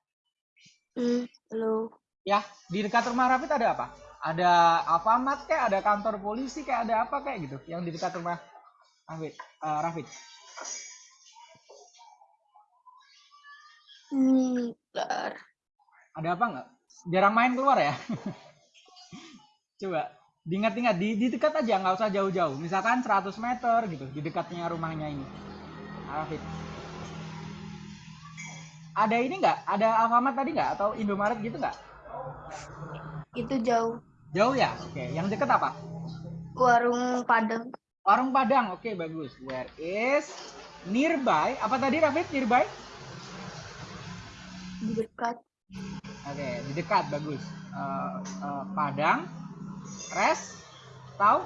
Hmm, halo. Ya, di dekat rumah Rafid ada apa? Ada Alfamart kayak, ada kantor polisi kayak, ada apa kayak gitu yang di dekat rumah Rafid. Eh, Rafid. Hmm, bentar. Ada apa nggak? Jarang main keluar ya? <laughs> Coba diingat-ingat di, di dekat aja nggak usah jauh-jauh. Misalkan 100 meter gitu di dekatnya rumahnya ini. Rafid. Ada ini nggak? Ada Alfamart tadi nggak? Atau Indomaret gitu nggak? Itu jauh. Jauh ya? Oke. Yang deket apa? Warung Padang. Warung Padang. Oke, bagus. Where is nearby? Apa tadi Rafid? Nearby? Di dekat. Oke, di dekat bagus. Eh, eh, Padang, res, tahu?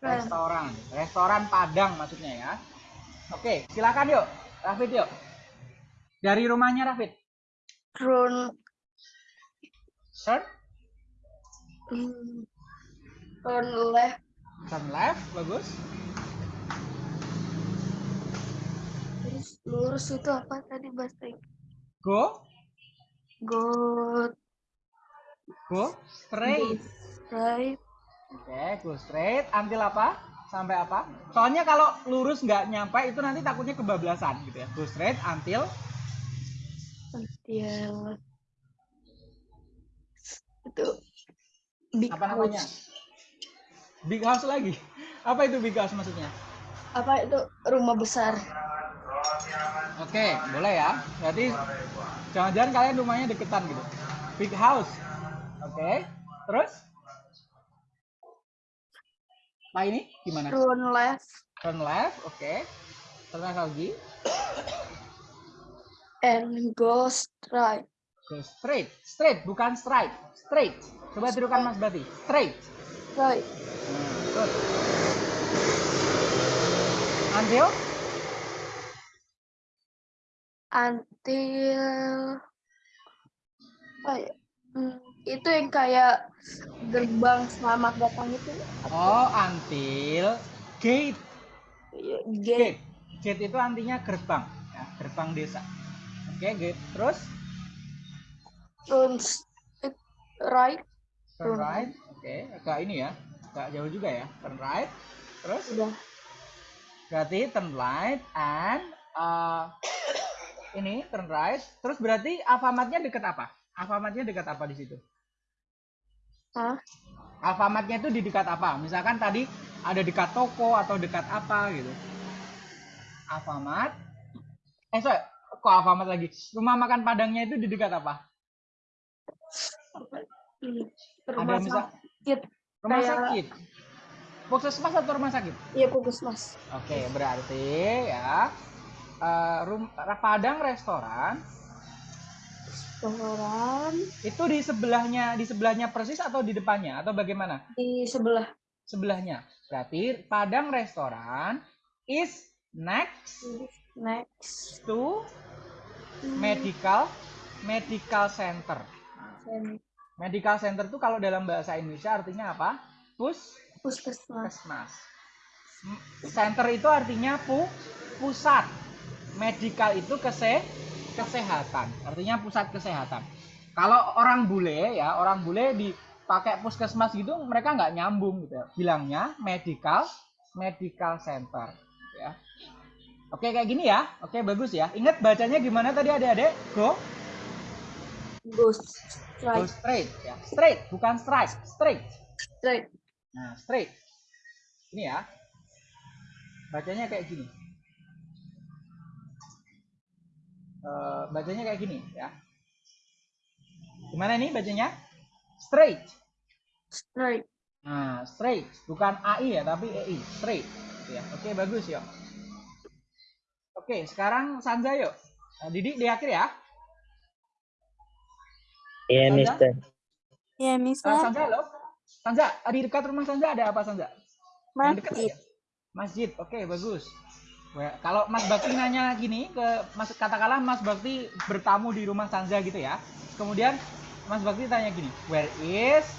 Res. Restoran, restoran Padang maksudnya ya. Oke, silakan yuk, Rafid yuk. Dari rumahnya Rafid, Turn. turn, Hmm, turn left. turn left, bagus. Terus lurus itu apa tadi bahasa? Go, Go go, straight. right. Oke, go straight. Until apa? Sampai apa? Soalnya kalau lurus nggak nyampe itu nanti takutnya kebablasan gitu ya. Go straight until Until itu big apa namanya? house. Big house lagi. Apa itu big house maksudnya? Apa itu rumah besar? Oke, boleh ya. Berarti jangan-jangan kalian rumahnya deketan gitu. Big house. Oke. Terus? Pak ini gimana? Turn left Turn left, oke. Turn left lagi. And go straight. Go straight. Straight, bukan straight. Straight. Coba tirukan Mas Bati. Straight. Right. Nah, good. Until? Until ya? Hmm, itu yang kayak gerbang selamat datang itu Oh, until gate. Ya, gate Gate. Gate itu artinya gerbang. Ya, gerbang desa. Oke, gate. Terus? turn right Turn right. Oke, agak ini ya. Agak jauh juga ya. Turn right. Terus? udah Berarti turn right and uh, ini turn right. Terus berarti Alfamartnya dekat apa? Alfamartnya dekat apa di situ? Hah? Alfamartnya itu di dekat apa? Misalkan tadi ada dekat toko atau dekat apa gitu. Alfamart. Eh, sorry. Kok Alfamart lagi? Rumah makan Padangnya itu di dekat apa? Ada rumah misal sakit rumah kayak- sakit. Puskesmas atau rumah sakit? iya puskesmas Oke, berarti ya eh, rum Padang restoran restoran itu di sebelahnya di sebelahnya persis atau di depannya atau bagaimana? di sebelah Sebelahnya. Berarti Padang restoran is next next to medical medical center. Medical center itu kalau dalam bahasa Indonesia artinya apa? Pus puskesmas puskesmas. Center itu artinya pu, pusat. Medical itu kese, kesehatan. Artinya pusat kesehatan. Kalau orang bule ya, orang bule dipakai puskesmas gitu mereka nggak nyambung gitu ya. Bilangnya medical medical center ya. Oke kayak gini ya. Oke bagus ya. Ingat bacanya gimana tadi adik-adik? Go Go go straight. straight ya. Straight bukan strike, straight. Straight. Nah, straight. Ini ya. Bacanya kayak gini. Eh, bacanya kayak gini ya. Gimana nih bacanya? Straight. Straight. Nah, straight. Bukan AI ya, tapi EI. Straight. Ya, oke bagus yuk. Oke, sekarang Sanza yuk. Nah, Didik di akhir ya. Iya? Mister. Ya, Eh, Mister. Sanza lo. Sanza, di dekat rumah Sanza ada apa Sanza? Yang dekat Masjid. ya? Masjid, oke bagus. Wah, Kalau Mas Bakti nanya gini ke Mas katakanlah Mas Bakti bertamu di rumah Sanza gitu ya. Kemudian Mas Bakti tanya gini, where is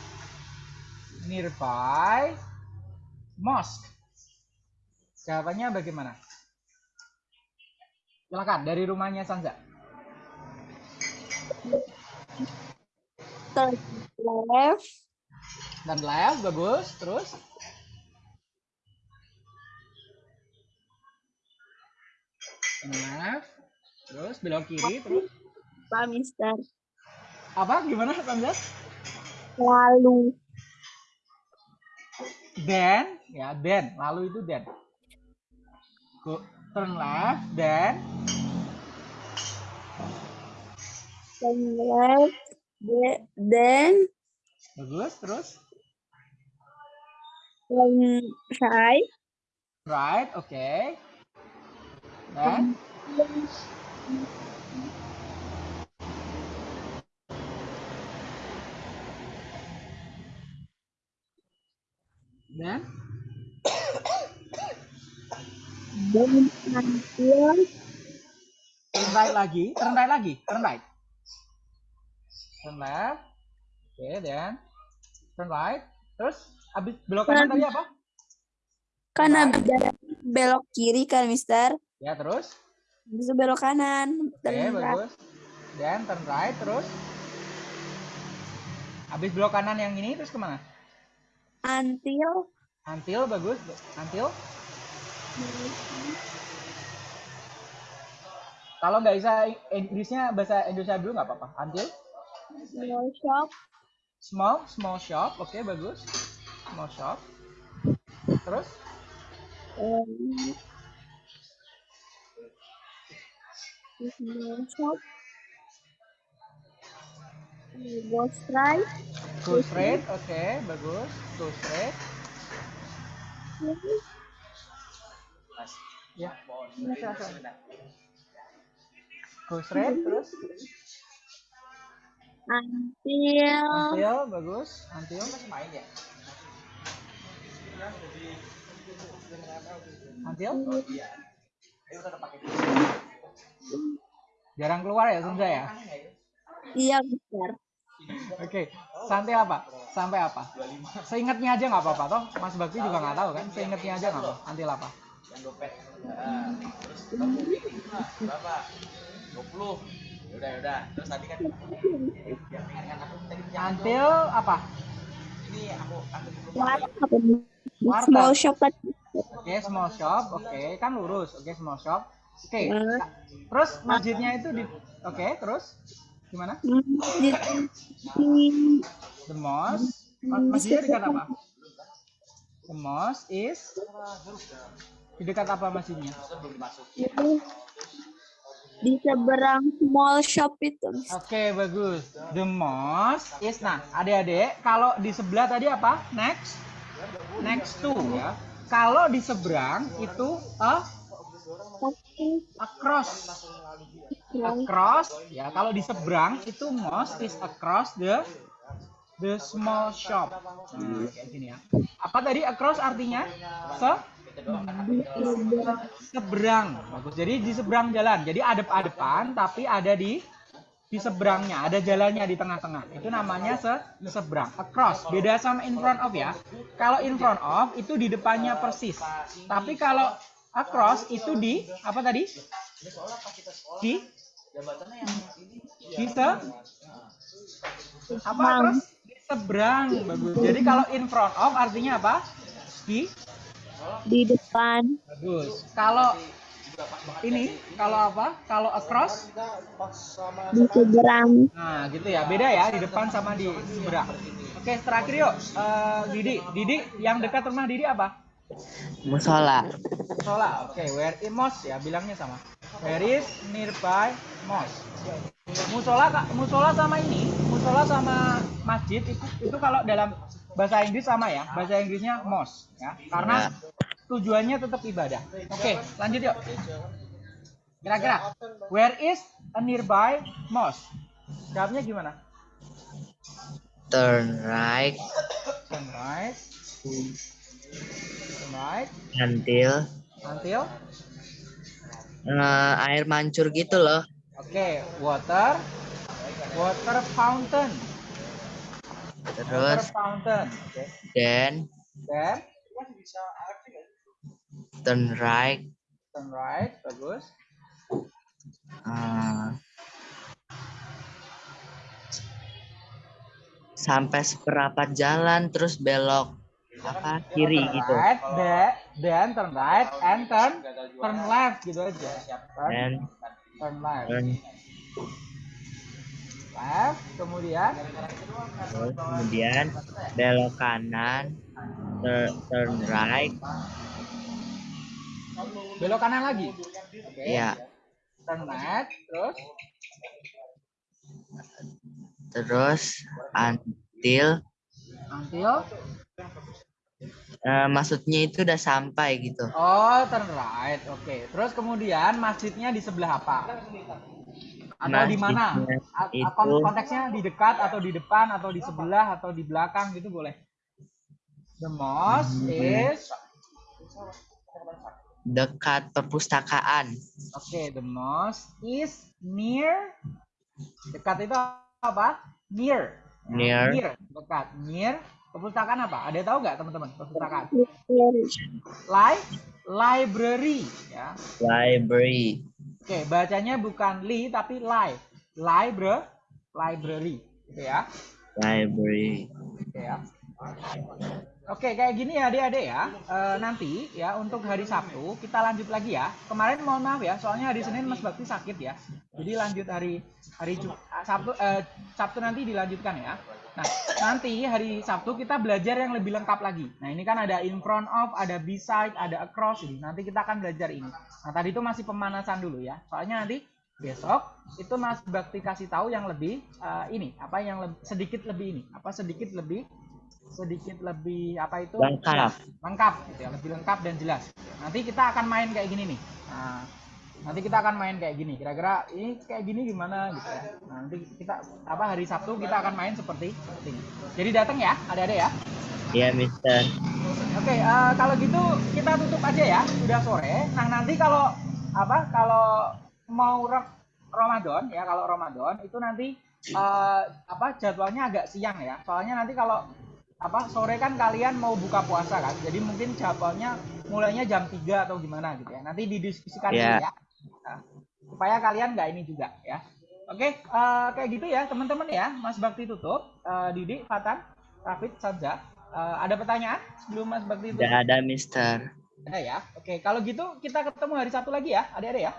nearby mosque? Jawabannya bagaimana? Silakan dari rumahnya Sanza. Turn left. Dan left bagus, terus left, terus belok kiri, terus Pak Mister. apa? Gimana Sanza? Lalu. then ya then lalu itu then go turn left then Turn left. Then bagus terus turn right. right oke then then Then until turn right lagi turn right lagi turn right turn left oke then turn right terus habis belok kanan tadi apa habis dari belok kiri kan, Mister. ya terus Bisa belok kanan. Oke, right. bagus. Dan turn right terus. Habis belok kanan yang ini terus ke mana? Until Until bagus. Until. Kalau nggak bisa Inggrisnya bahasa Indonesia dulu nggak apa-apa. Until small shop. small small shop. Oke bagus. Small shop. Terus Um, small shop. Go straight. go straight. Oke bagus. Go straight. Ya. Go straight terus. Until Until bagus. Until. Until. Jarang keluar ya Sunza ya? iya Mister. Oke, sampai apa? Sampai apa? Seingatnya aja nggak apa-apa toh. Mas Bakti juga nggak tahu kan? Seingatnya aja nggak apa? Until apa? Berapa? 20. Yaudah, yaudah. Terus tadi kan yang ingatkan aku tadi yang Until apa? ini aku? Warteg. Small shop. Oke, small shop. Oke, kan lurus. Oke, small shop. Oke. Hmm. Terus masjidnya itu di Oke, terus gimana? Masjid The mosque. Ma- Masjidnya dekat apa? The mosque is di dekat apa masjidnya? di seberang small shop itu. Oke, bagus. The mosque is nah, adik-adik, kalau di sebelah tadi apa? Next. Next to ya. Kalau di seberang itu a across. Across ya. Kalau di seberang itu mosque is across the the small shop. Nah, kayak gini ya. Apa tadi across artinya? Se seberang. Bagus. Jadi di seberang jalan. Jadi adep-adepan tapi ada di di seberangnya, ada jalannya di tengah-tengah. Itu namanya se seberang. Across. Beda sama in front of ya. Kalau in front of itu di depannya persis. Tapi kalau across itu di apa tadi? Di di se apa across? Di seberang. Bagus. Jadi kalau in front of artinya apa? Di Di depan. Bagus. Kalau ini kalau apa? Kalau across Di seberang. Nah, gitu ya. Beda ya di depan sama di seberang. Oke, terakhir yuk. Eh, Didi, Didi yang dekat rumah Didi apa? Musola. Musola. Oke, where is mosque ya bilangnya sama. Where is nearby mosque? Musola Kak, musola sama ini, musola sama masjid itu itu kalau dalam bahasa Inggris sama ya. Bahasa Inggrisnya mosque ya. Karena tujuannya tetap ibadah. Oke, lanjut yuk. Kira-kira where is a nearby mosque? Jawabnya gimana? Turn right Turn right. Turn right. until Until eh, air mancur gitu loh. Oke, water. Water fountain. Terus then Then turn right turn right. Bagus. eh, sampai seperempat jalan terus belok apa kiri turn gitu. Right. Then, then turn right and turn turn left gitu aja. Turn, Dan turn left. turn Left. Kemudian terus kemudian belok kanan turn, turn right belok kanan lagi. Oke. ya Turn left. Terus terus until until eh, maksudnya itu udah sampai gitu Oh, turn right. Oke. Terus kemudian masjidnya di sebelah apa? Atau di mana? A- itu- kon- Konteksnya di dekat atau di depan atau di sebelah atau di belakang gitu boleh. The mosque is dekat perpustakaan Oke, the mosque is near dekat itu apa? Near. Near. Near, dekat. Near. Perpustakaan apa? Ada tahu nggak teman-teman? Perpustakaan. Li library ya. library Oke, bacanya bukan li tapi li. Library, library, gitu ya. library Oke ya. Oke, kayak gini ya adik-adik ya. Eh, nanti ya untuk hari Sabtu kita lanjut lagi ya. Kemarin mohon maaf ya, soalnya hari Senin Mas Bakti sakit ya. Jadi lanjut hari hari Sabtu eh, Sabtu nanti dilanjutkan ya. Nah, nanti hari Sabtu kita belajar yang lebih lengkap lagi. Nah, ini kan ada in front of, ada beside, ada across ini. Nanti kita akan belajar ini. Nah, tadi itu masih pemanasan dulu ya. Soalnya nanti besok itu Mas Bakti kasih tahu yang lebih eh, ini, apa yang leb- sedikit lebih ini, apa sedikit lebih sedikit lebih apa itu Lengkap. lengkap gitu ya lebih lengkap dan jelas nanti kita akan main kayak gini nih nah, nanti kita akan main kayak gini kira-kira ini kayak gini gimana gitu ya Nah, nanti kita apa hari Sabtu kita akan main seperti, seperti ini jadi datang ya ada-ada ya ya Mister Oke, eh, kalau gitu kita tutup aja ya. Udah sore. Nah, nanti kalau apa? Kalau mau Ra- Ramadan ya, kalau Ramadan itu nanti eh, apa jadwalnya agak siang ya. Soalnya nanti kalau apa sore kan kalian mau buka puasa kan. Jadi mungkin jadwalnya mulainya jam 3 atau gimana gitu ya. Nanti didiskusikan Iya. dulu ya. Nah, supaya kalian nggak ini juga ya. Oke, eh, kayak gitu ya teman-teman ya. Mas Bakti tutup. Eh, Didi, Fatan, Rafid, Sabza. Eh, ada pertanyaan sebelum Mas Bakti tutup? tidak ada Mister Ada ya. Oke, kalau gitu kita ketemu hari Sabtu lagi ya, adik-adik ya.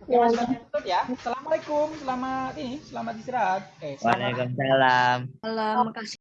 Oke, Mas Bakti tutup ya. Assalamualaikum, selamat ini, selamat istirahat. Eh, selamat Waalaikumsalam Salam, makasih.